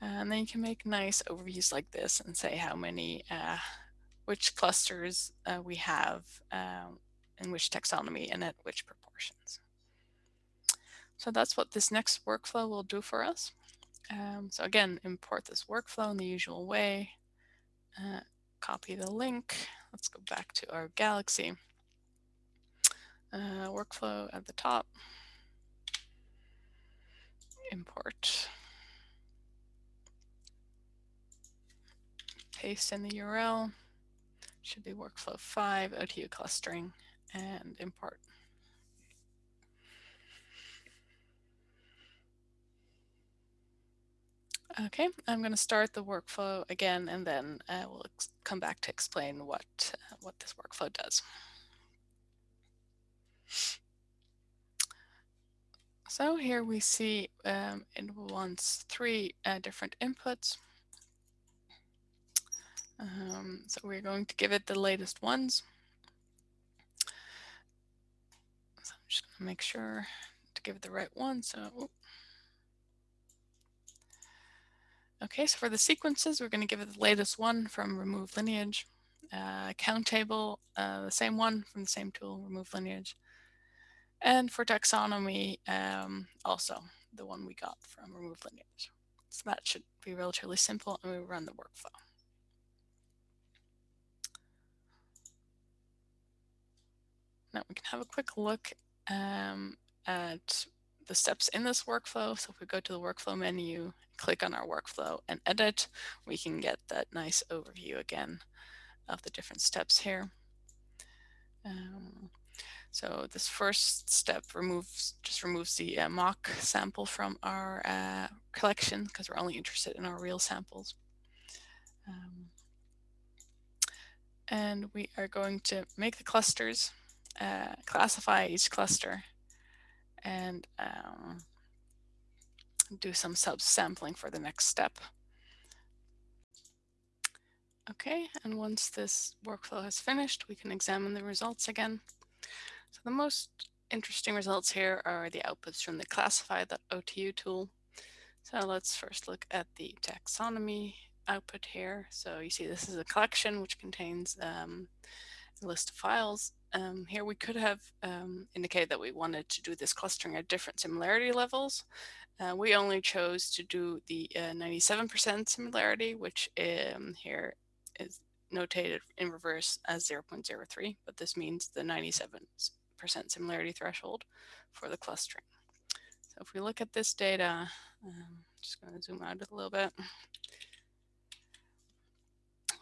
And then you can make nice overviews like this and say how many, uh, which clusters uh, we have um, in which taxonomy and at which proportions. So that's what this next workflow will do for us. Um, so again, import this workflow in the usual way, uh, copy the link. Let's go back to our Galaxy uh, workflow at the top, import paste in the URL. Should be workflow 5, OTU clustering, and import. Okay, I'm going to start the workflow again, and then uh, we'll come back to explain what, uh, what this workflow does. So here we see um, it wants three uh, different inputs. Um, so we're going to give it the latest ones. So I'm just going to make sure to give it the right one. So, okay, so for the sequences, we're going to give it the latest one from remove lineage. Uh, count table, uh, the same one from the same tool, remove lineage. And for taxonomy, um, also the one we got from remove lineage. So that should be relatively simple and we run the workflow. Now we can have a quick look um, at the steps in this workflow. So if we go to the workflow menu, click on our workflow and edit, we can get that nice overview again of the different steps here. Um, so this first step removes just removes the uh, mock sample from our uh, collection because we're only interested in our real samples. Um, and we are going to make the clusters uh, classify each cluster and um, do some subsampling for the next step. Okay, and once this workflow has finished, we can examine the results again. So the most interesting results here are the outputs from the classify.otu tool. So let's first look at the taxonomy output here. So you see this is a collection which contains um, list of files um, here we could have um, indicated that we wanted to do this clustering at different similarity levels. Uh, we only chose to do the 97% uh, similarity, which um, here is notated in reverse as 0.03, but this means the 97% similarity threshold for the clustering. So if we look at this data, um, just going to zoom out a little bit.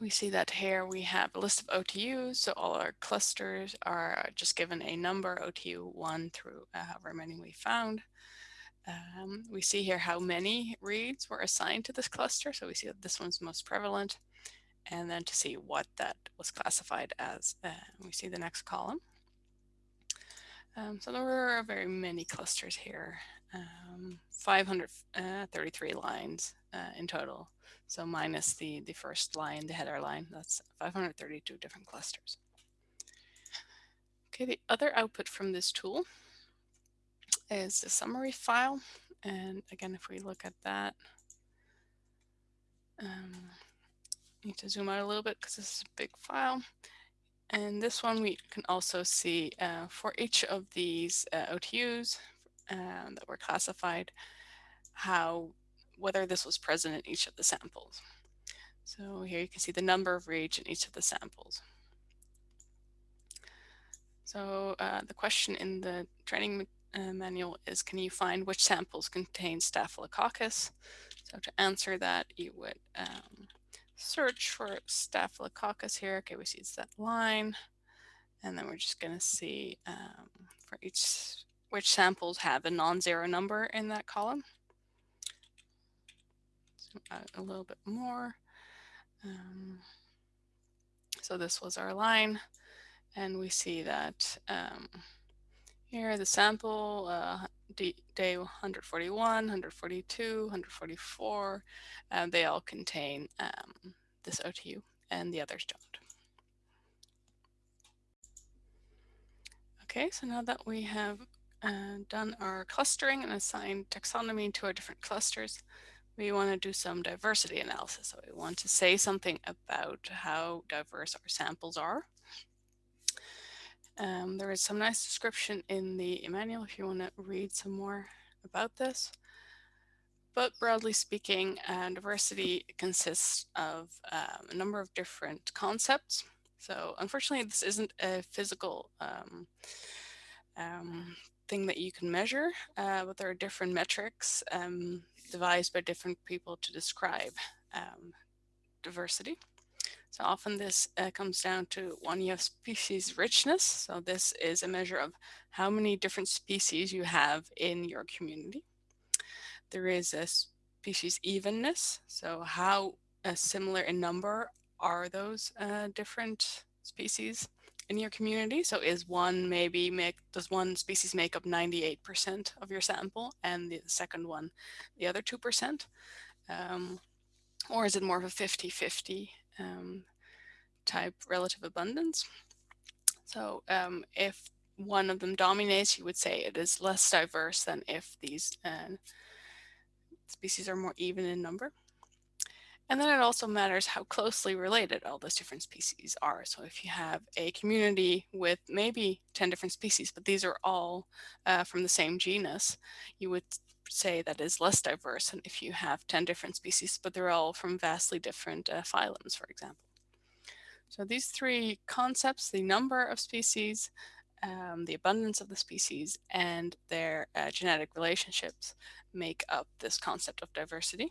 We see that here we have a list of OTUs, so all our clusters are just given a number, OTU 1 through uh, however many we found. Um, we see here how many reads were assigned to this cluster, so we see that this one's most prevalent, and then to see what that was classified as. Uh, we see the next column. Um, so there were very many clusters here, um, 533 uh, lines uh, in total. So minus the, the first line, the header line, that's 532 different clusters. Okay, the other output from this tool is the summary file. And again, if we look at that, um, need to zoom out a little bit because this is a big file. And this one we can also see uh, for each of these uh, OTUs um, that were classified, how whether this was present in each of the samples. So here you can see the number of reads in each of the samples. So uh, the question in the training uh, manual is, can you find which samples contain Staphylococcus? So to answer that, you would um, search for Staphylococcus here. Okay, we see it's that line. And then we're just going to see um, for each which samples have a non-zero number in that column. A little bit more. Um, so this was our line. And we see that um, here the sample uh, day 141, 142, 144, uh, they all contain um, this OTU and the others don't. Okay, so now that we have uh, done our clustering and assigned taxonomy to our different clusters, we want to do some diversity analysis. So we want to say something about how diverse our samples are. Um, there is some nice description in the manual if you want to read some more about this. But broadly speaking, uh, diversity consists of um, a number of different concepts. So unfortunately, this isn't a physical um, um, thing that you can measure, uh, but there are different metrics um, devised by different people to describe um, diversity. So often this uh, comes down to one, you have species richness. So this is a measure of how many different species you have in your community. There is a species evenness. So how uh, similar in number are those uh, different species in your community? So is one maybe make, does one species make up 98% of your sample and the second one the other 2%? Um, or is it more of a 50-50 um, type relative abundance. So um, if one of them dominates, you would say it is less diverse than if these uh, species are more even in number. And then it also matters how closely related all those different species are. So if you have a community with maybe 10 different species, but these are all uh, from the same genus, you would say that is less diverse than if you have 10 different species, but they're all from vastly different uh, phylums, for example. So these three concepts, the number of species, um, the abundance of the species, and their uh, genetic relationships make up this concept of diversity.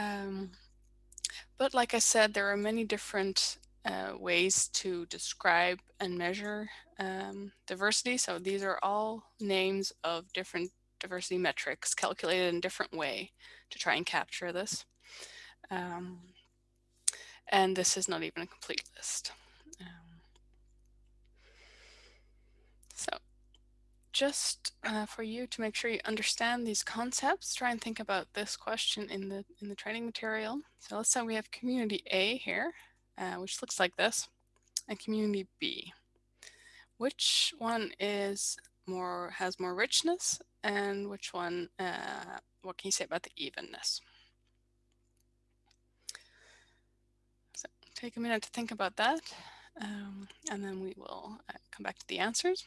Um, but like I said, there are many different uh, ways to describe and measure um, diversity. So these are all names of different diversity metrics calculated in a different way to try and capture this. Um, and this is not even a complete list. Um, so just uh, for you to make sure you understand these concepts, try and think about this question in the in the training material. So let's say we have community A here, uh, which looks like this, and community B. Which one is more has more richness, and which one? Uh, what can you say about the evenness? So take a minute to think about that, um, and then we will uh, come back to the answers.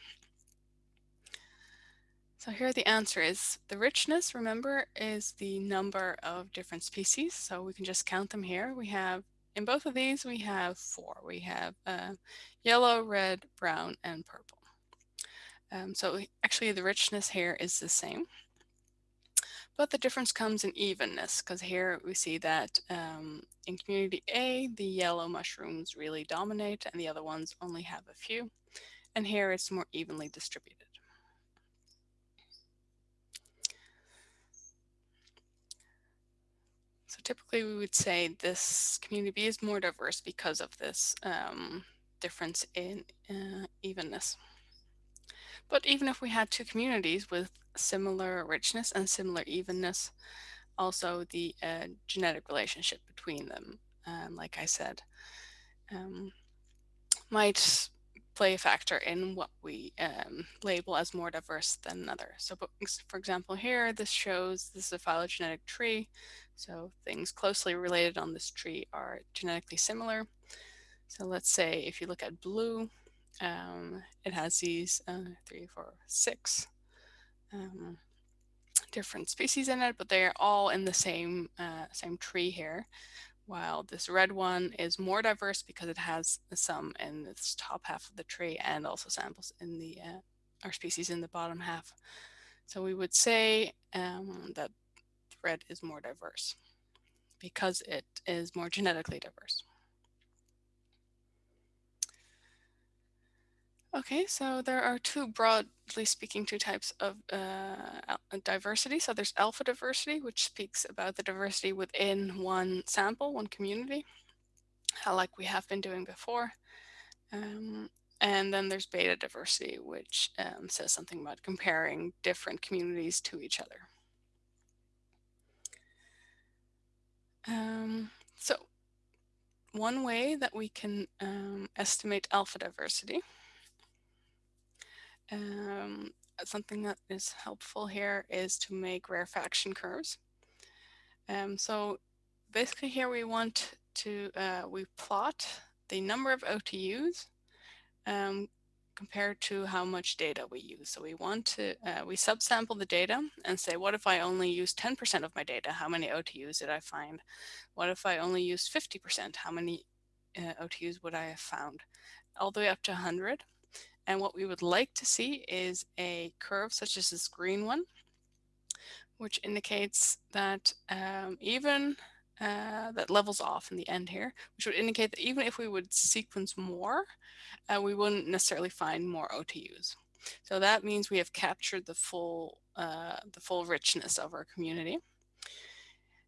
So here the answer is the richness, remember, is the number of different species. So we can just count them here. We have, in both of these, we have four. We have uh, yellow, red, brown, and purple. Um, so actually the richness here is the same. But the difference comes in evenness, because here we see that um, in community A, the yellow mushrooms really dominate and the other ones only have a few. And here it's more evenly distributed. So typically we would say this community is more diverse because of this um, difference in uh, evenness. But even if we had two communities with similar richness and similar evenness, also the uh, genetic relationship between them, um, like I said, um, might play a factor in what we um, label as more diverse than another. So for example, here, this shows this is a phylogenetic tree. So things closely related on this tree are genetically similar. So let's say if you look at blue, um, it has these uh, three, four, six um, different species in it, but they're all in the same uh, same tree here. While this red one is more diverse because it has some in this top half of the tree and also samples in the uh, our species in the bottom half. So we would say um, that red is more diverse because it is more genetically diverse. Okay, so there are two, broadly speaking, two types of uh, diversity. So there's alpha diversity, which speaks about the diversity within one sample, one community, like we have been doing before. Um, and then there's beta diversity, which um, says something about comparing different communities to each other. Um, so one way that we can um, estimate alpha diversity um, something that is helpful here is to make rarefaction curves. Um, so basically here we want to, uh, we plot the number of OTUs um, compared to how much data we use. So we want to, uh, we subsample the data and say, what if I only use 10% of my data? How many OTUs did I find? What if I only used 50%? How many uh, OTUs would I have found? All the way up to 100. And what we would like to see is a curve such as this green one, which indicates that um, even uh, that levels off in the end here, which would indicate that even if we would sequence more, uh, we wouldn't necessarily find more OTUs. So that means we have captured the full, uh, the full richness of our community.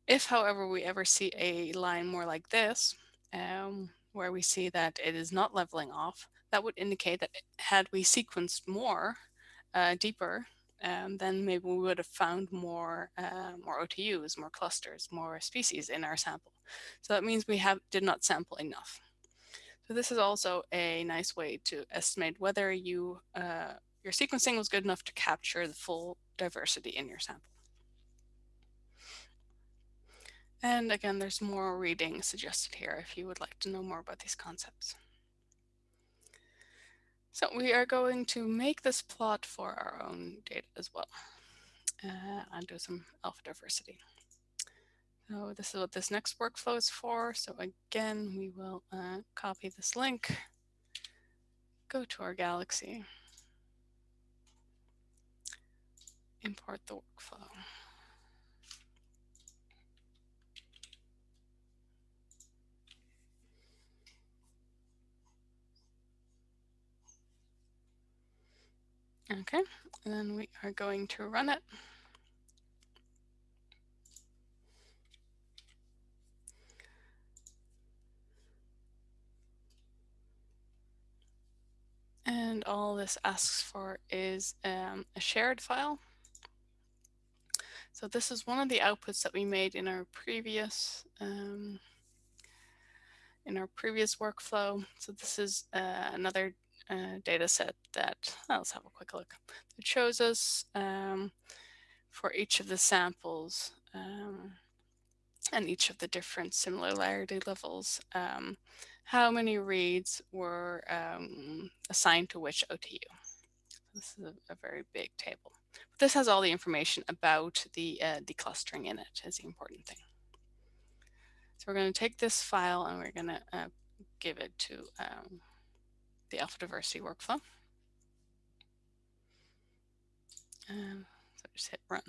If, however, we ever see a line more like this, um, where we see that it is not leveling off, that would indicate that had we sequenced more, uh, deeper, um, then maybe we would have found more, uh, more OTUs, more clusters, more species in our sample. So that means we have did not sample enough. So this is also a nice way to estimate whether you uh, your sequencing was good enough to capture the full diversity in your sample. And again, there's more reading suggested here if you would like to know more about these concepts. So we are going to make this plot for our own data as well uh, and do some alpha diversity. So this is what this next workflow is for. So again, we will uh, copy this link, go to our Galaxy, import the workflow. Okay, and then we are going to run it. And all this asks for is um, a shared file. So this is one of the outputs that we made in our previous um, in our previous workflow. So this is uh, another uh, data set that, let's have a quick look. It shows us um, for each of the samples um, and each of the different similarity levels, um, how many reads were um, assigned to which OTU. This is a, a, very big table. But this has all the information about the, uh, the clustering in it is the important thing. So we're going to take this file and we're going to uh, give it to um, the alpha diversity workflow. And so just hit run.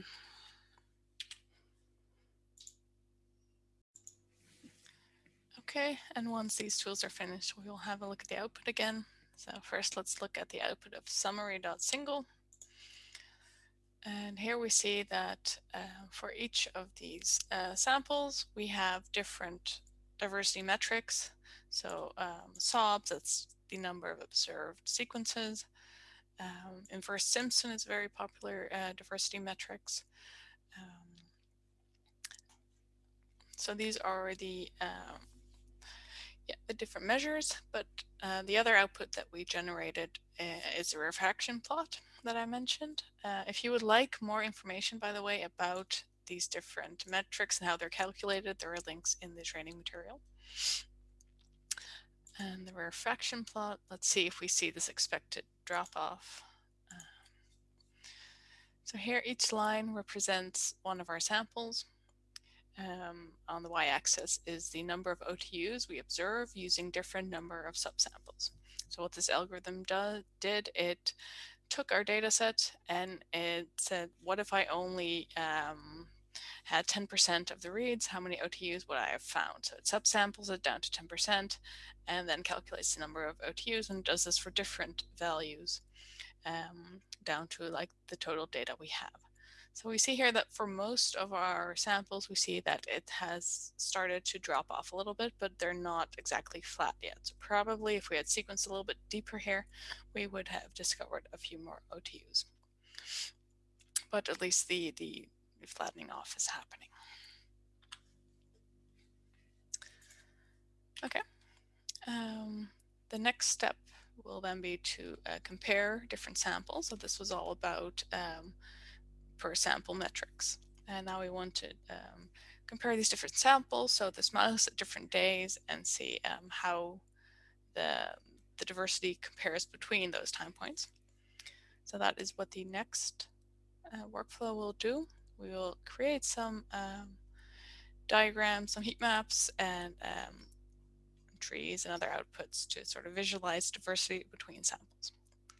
Okay, and once these tools are finished, we will have a look at the output again. So first, let's look at the output of summary.single. And here we see that uh, for each of these uh, samples, we have different diversity metrics. So um, SOBs, that's the number of observed sequences. Um, inverse Simpson is a very popular uh, diversity metrics. Um, so these are the um, yeah, the different measures, but uh, the other output that we generated uh, is a rarefaction plot that I mentioned. Uh, if you would like more information, by the way, about these different metrics and how they're calculated, there are links in the training material. And the rarefaction plot, let's see if we see this expected drop off. Um, so here each line represents one of our samples. Um, on the y-axis is the number of OTUs we observe using different number of subsamples. So what this algorithm do, did, it took our data set and it said, what if I only um, had 10% of the reads, how many OTUs would I have found? So it subsamples it down to 10% and then calculates the number of OTUs and does this for different values um, down to like the total data we have. So we see here that for most of our samples, we see that it has started to drop off a little bit, but they're not exactly flat yet. So probably if we had sequenced a little bit deeper here, we would have discovered a few more OTUs. But at least the, the flattening off is happening. Okay. Um, the next step will then be to uh, compare different samples. So this was all about um, per sample metrics. And now we want to um, compare these different samples, so this mouse at different days and see um, how the, the diversity compares between those time points. So that is what the next uh, workflow will do. We will create some um, diagrams, some heat maps, and um, trees and other outputs to sort of visualize diversity between samples.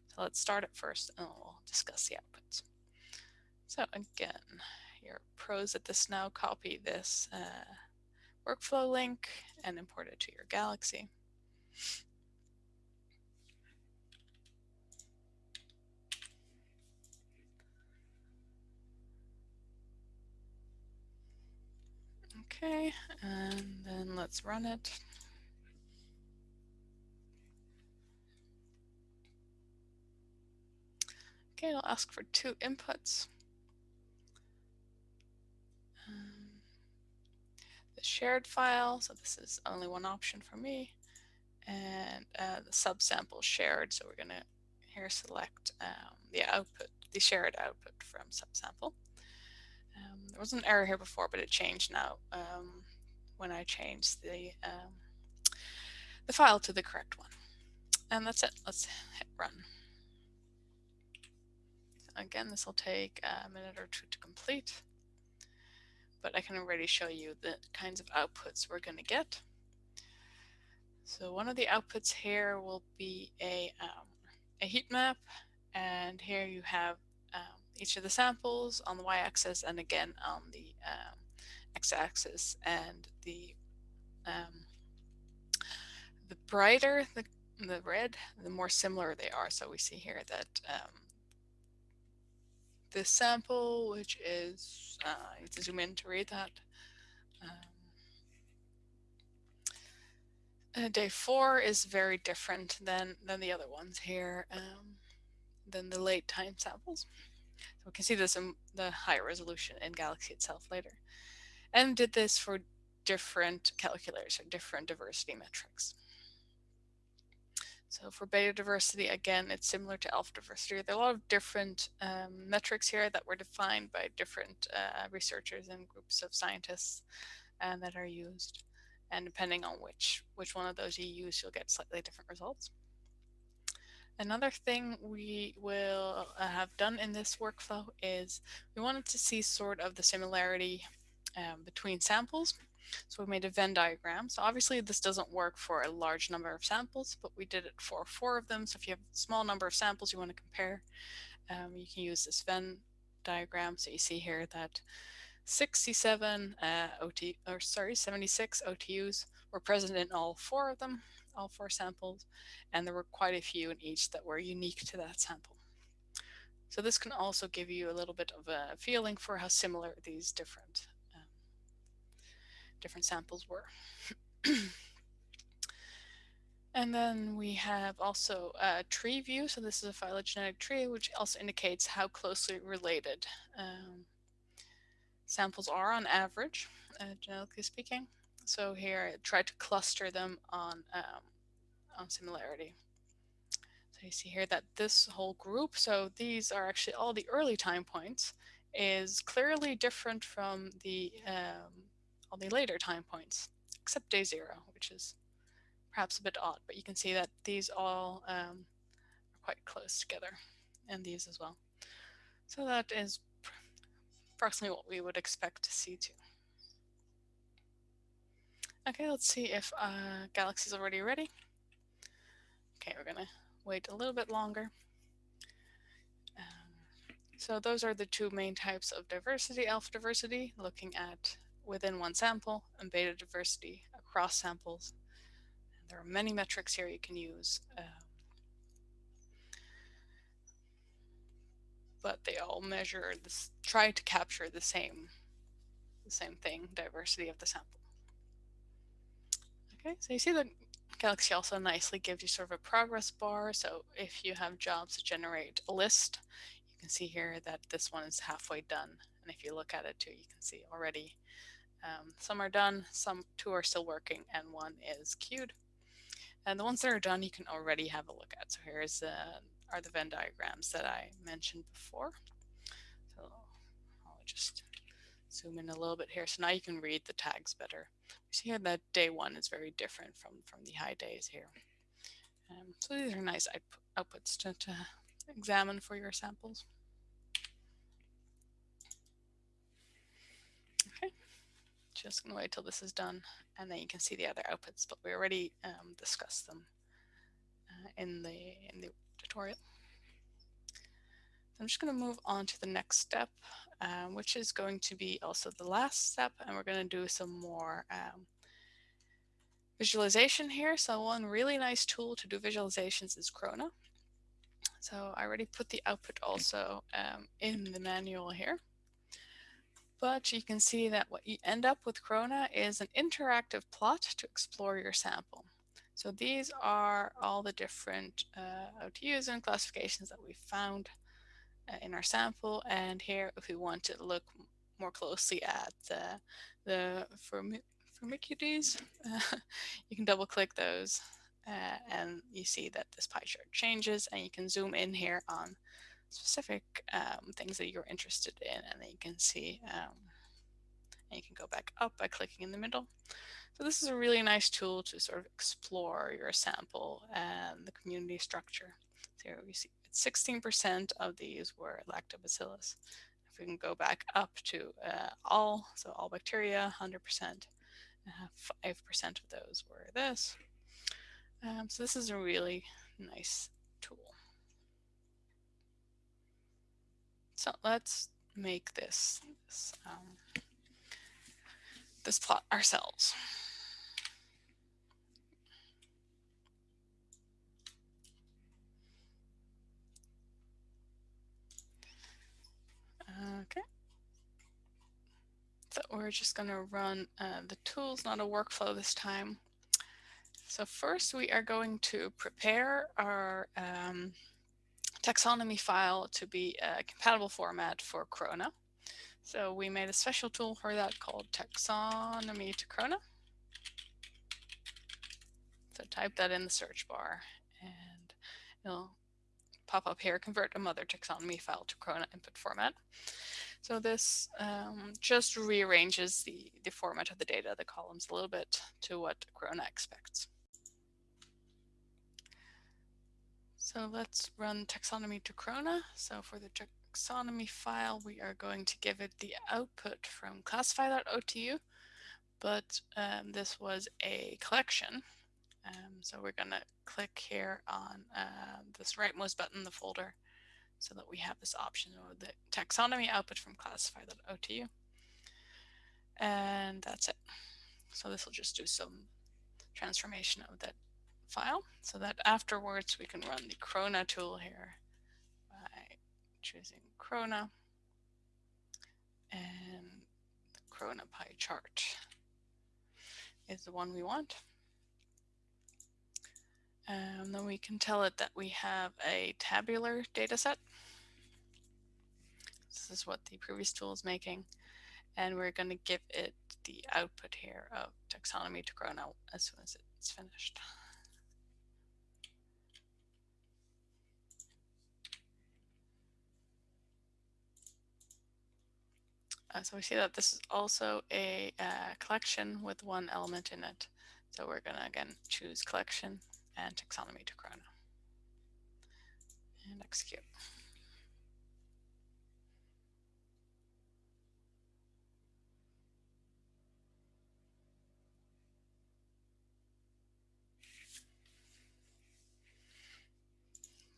So let's start it first and we'll discuss the outputs. So again, your pros at this now, copy this uh, workflow link and import it to your Galaxy. Okay, and then let's run it. Okay, it'll ask for two inputs. the shared file. So this is only one option for me. And uh, the subsample shared. So we're going to here select um, the output, the shared output from subsample. There was an error here before, but it changed now um, when I changed the um, the file to the correct one. And that's it. Let's hit run. Again, this will take a minute or two to complete but I can already show you the kinds of outputs we're going to get. So one of the outputs here will be a, um, a heat map, and here you have each of the samples on the y-axis and again on the um, x-axis and the um, the brighter the, the red, the more similar they are. So we see here that um, this sample, which is, uh, I to zoom in to read that. Um, uh, day four is very different than, than the other ones here, um, than the late time samples. So we can see this in the higher resolution in Galaxy itself later. And did this for different calculators or different diversity metrics. So for beta diversity, again, it's similar to alpha diversity. There are a lot of different um, metrics here that were defined by different uh, researchers and groups of scientists and that are used. And depending on which, which one of those you use, you'll get slightly different results. Another thing we will uh, have done in this workflow is we wanted to see sort of the similarity um, between samples so we made a Venn diagram. So obviously this doesn't work for a large number of samples, but we did it for four of them. So if you have a small number of samples you want to compare, um, you can use this Venn diagram. So you see here that 67 uh, OT, or sorry, 76 OTUs were present in all four of them, all four samples, and there were quite a few in each that were unique to that sample. So this can also give you a little bit of a feeling for how similar these different um, different samples were. and then we have also a tree view. So this is a phylogenetic tree, which also indicates how closely related um, samples are on average, uh, genetically speaking. So here I tried to cluster them on, um, on similarity. So you see here that this whole group, so these are actually all the early time points, is clearly different from the um, all the later time points, except day zero, which is perhaps a bit odd, but you can see that these all um, are quite close together, and these as well. So that is approximately what we would expect to see too. Okay, let's see if uh, Galaxy is already ready. Okay, we're gonna wait a little bit longer. Um, so those are the two main types of diversity, alpha diversity, looking at within one sample, and beta diversity across samples. And there are many metrics here you can use. Um, but they all measure this, try to capture the same, the same thing, diversity of the sample. Okay, so you see the Galaxy also nicely gives you sort of a progress bar. So if you have jobs that generate a list, you can see here that this one is halfway done. And if you look at it too, you can see already um, some are done, some two are still working, and one is queued. And the ones that are done, you can already have a look at. So here's uh, are the Venn diagrams that I mentioned before. So I'll just zoom in a little bit here. So now you can read the tags better. You see here that day one is very different from, from the high days here. Um, so these are nice outputs to, to examine for your samples. Okay, just gonna wait till this is done and then you can see the other outputs, but we already um, discussed them uh, in the in the tutorial. I'm just going to move on to the next step, um, which is going to be also the last step, and we're going to do some more um, visualization here. So one really nice tool to do visualizations is Krona. So I already put the output also um, in the manual here. But you can see that what you end up with Krona is an interactive plot to explore your sample. So these are all the different uh, OTUs and classifications that we found in our sample. And here, if we want to look more closely at the, the Firmicutes, uh, you can double click those uh, and you see that this pie chart changes and you can zoom in here on specific um, things that you're interested in and then you can see um, and you can go back up by clicking in the middle. So this is a really nice tool to sort of explore your sample and the community structure. So here we see 16% of these were lactobacillus. If we can go back up to uh, all, so all bacteria, 100%, 5% uh, of those were this. Um, so this is a really nice tool. So let's make this, this, um, this plot ourselves. Okay. So we're just going to run uh, the tools, not a workflow this time. So first we are going to prepare our um, taxonomy file to be a compatible format for Krona. So we made a special tool for that called taxonomy to Krona. So type that in the search bar and it'll pop up here, convert a mothur taxonomy file to Krona input format. So this um, just rearranges the, the format of the data, the columns a little bit to what Krona expects. So let's run taxonomy to Krona. So for the taxonomy file, we are going to give it the output from classify.otu, but um, this was a collection. Um, so we're going to click here on uh, this rightmost button the folder so that we have this option of the taxonomy output from classify.otu. And that's it. So this will just do some transformation of that file so that afterwards we can run the Krona tool here by choosing Krona and the Krona pie chart is the one we want. And then we can tell it that we have a tabular data set. This is what the previous tool is making. And we're going to give it the output here of taxonomy to Krona as soon as it's finished. Uh, so we see that this is also a uh, collection with one element in it. So we're going to again choose collection and taxonomy to Krona and execute.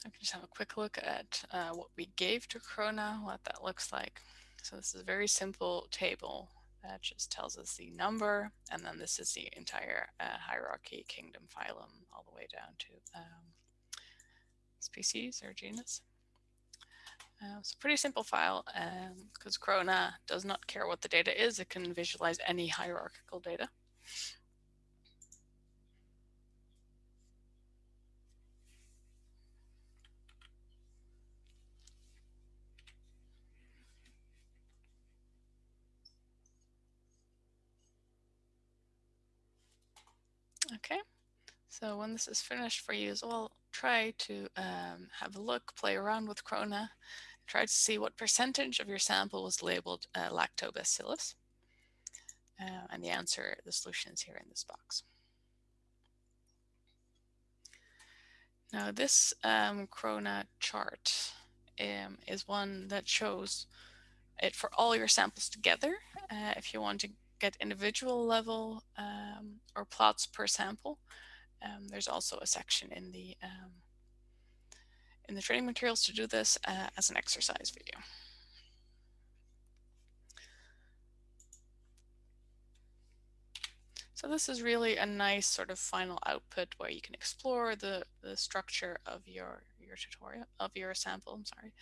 I can just have a quick look at uh, what we gave to Krona, what that looks like. So this is a very simple table that just tells us the number, and then this is the entire uh, hierarchy, kingdom, phylum, all the way down to um, species or genus. Uh, it's a pretty simple file because um, Krona does not care what the data is. It can visualize any hierarchical data. Okay, so when this is finished for you as well, try to um, have a look, play around with Krona, try to see what percentage of your sample was labeled uh, lactobacillus. Uh, and the answer, the solution is here in this box. Now this um, Krona chart um, is one that shows it for all your samples together. Uh, if you want to get individual level um, or plots per sample. Um, there's also a section in the um, in the training materials to do this uh, as an exercise video. So this is really a nice sort of final output where you can explore the, the structure of your, your tutorial, of your sample, I'm sorry.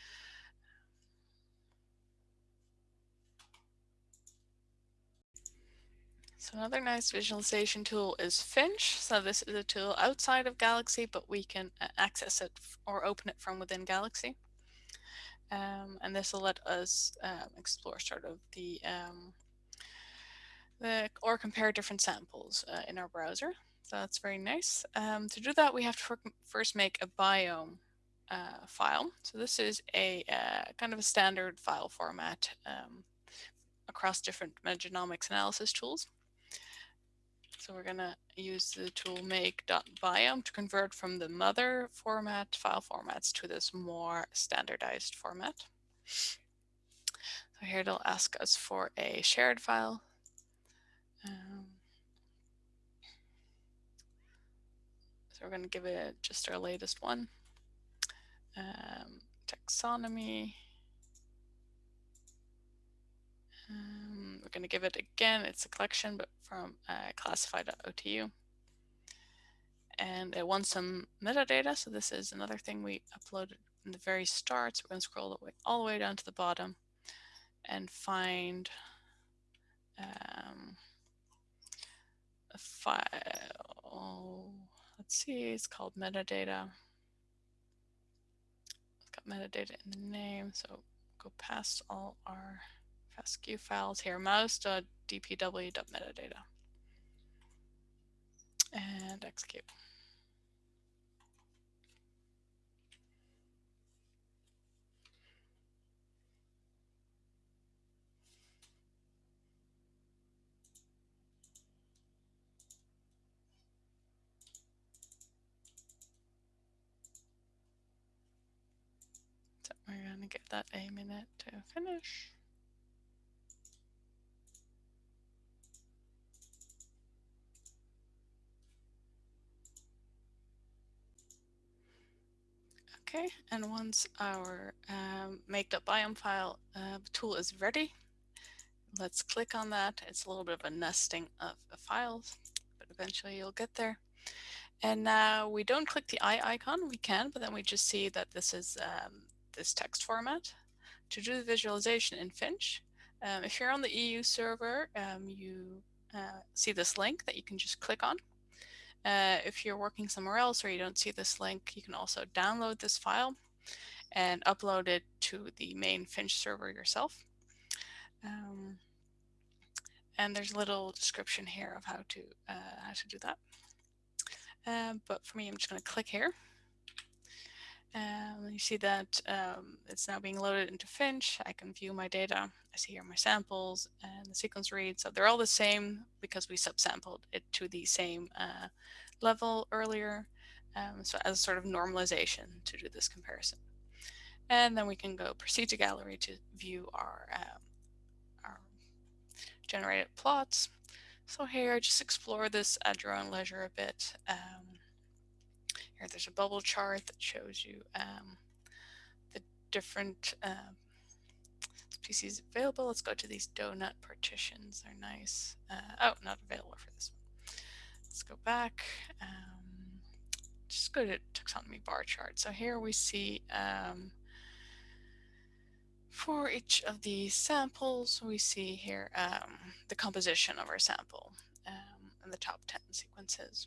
So another nice visualization tool is Phinch. So this is a tool outside of Galaxy, but we can uh, access it or open it from within Galaxy. Um, and this will let us um, explore sort of the, um, the, or compare different samples uh, in our browser. So that's very nice. Um, to do that, we have to first make a biome uh, file. So this is a uh, kind of a standard file format um, across different metagenomics analysis tools. So we're going to use the tool make.biome to convert from the mothur format file formats to this more standardized format. So here it'll ask us for a shared file. Um, so we're going to give it just our latest one. Um, taxonomy. Um, we're going to give it again, it's a collection, but from uh, classify.otu. And it wants some metadata. So this is another thing we uploaded in the very start. So we're going to scroll the way, all the way down to the bottom and find um, a file. Let's see, it's called metadata. It's got metadata in the name. So go past all our FASTQ files here, mouse.dpw.metadata. Uh, and execute. So we're going to give that a minute to finish. Okay, and once our um, make.biome file uh, tool is ready, let's click on that. It's a little bit of a nesting of, of files, but eventually you'll get there. And now we don't click the eye icon, we can, but then we just see that this is um, this text format. To do the visualization in Phinch, um, if you're on the EU server, um, you uh, see this link that you can just click on. Uh, if you're working somewhere else or you don't see this link, you can also download this file and upload it to the main Phinch server yourself. Um, and there's a little description here of how to uh, how to do that. Um, but for me, I'm just going to click here. Um, you see that um, it's now being loaded into Phinch. I can view my data. I see here my samples and the sequence read. So they're all the same because we subsampled it to the same uh, level earlier. Um, so as a sort of normalization to do this comparison. And then we can go proceed to gallery to view our, um, our generated plots. So here, I just explore this at your own leisure a bit. Um, here, there's a bubble chart that shows you um, the different species available. Let's go to these donut partitions. They're nice. Uh, oh, not available for this one. Let's go back. Um, just go to taxonomy bar chart. So here we see um, for each of these samples, we see here um, the composition of our sample um, and the top 10 sequences.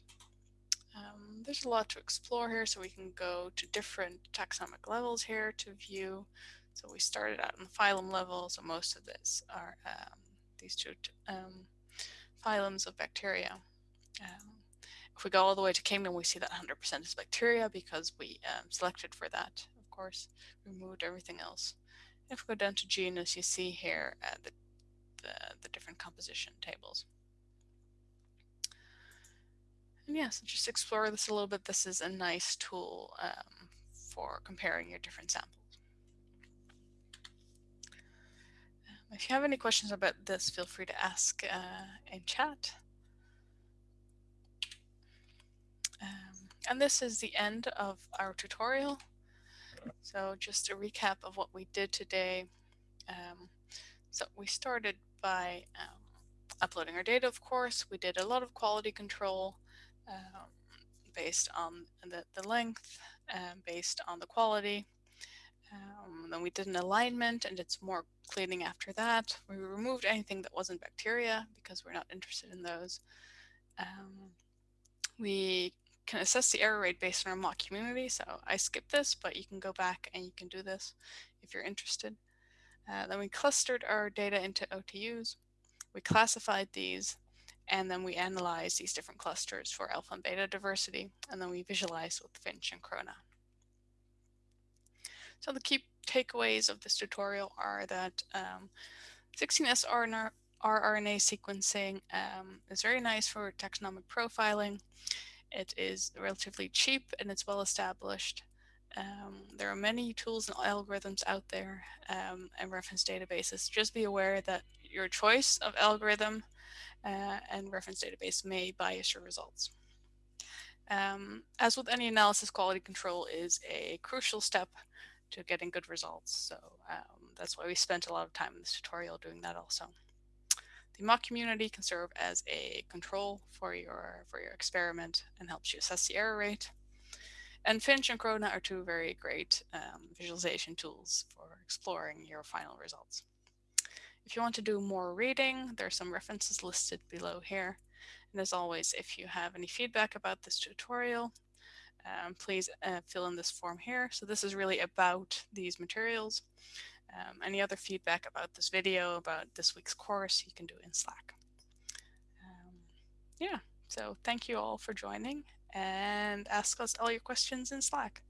Um, there's a lot to explore here, so we can go to different taxonomic levels here to view. So we started out on the phylum level, so most of this are um, these two um, phylums of bacteria. Um, if we go all the way to kingdom, we see that 100% is bacteria because we um, selected for that, of course, removed everything else. If we go down to genus, you see here uh, the, the, the different composition tables. Yeah, so just explore this a little bit. This is a nice tool um, for comparing your different samples. Um, if you have any questions about this, feel free to ask uh, in chat. Um, and this is the end of our tutorial. So just a recap of what we did today. Um, so we started by um, uploading our data, of course. We did a lot of quality control um, based on the, the length, um, based on the quality. Um, then we did an alignment and some more cleaning after that. We removed anything that wasn't bacteria because we're not interested in those. Um, we can assess the error rate based on our mock community. So I skipped this, but you can go back and you can do this if you're interested. Uh, then we clustered our data into OTUs. We classified these and then we analyze these different clusters for alpha and beta diversity, and then we visualize with Phinch and Krona. So the key takeaways of this tutorial are that um, 16S RNA, rRNA sequencing um, is very nice for taxonomic profiling. It is relatively cheap and it's well established. Um, there are many tools and algorithms out there um, and reference databases. Just be aware that your choice of algorithm and reference database may bias your results. Um, as with any analysis, quality control is a crucial step to getting good results. So um, that's why we spent a lot of time in this tutorial doing that also. The mock community can serve as a control for your, for your experiment and helps you assess the error rate. And Phinch and Krona are two very great um, visualization tools for exploring your final results. If you want to do more reading, there are some references listed below here. And as always, if you have any feedback about this tutorial, um, please uh, fill in this form here. So this is really about these materials. Um, any other feedback about this video, about this week's course, you can do in Slack. Um, yeah, so thank you all for joining and ask us all your questions in Slack.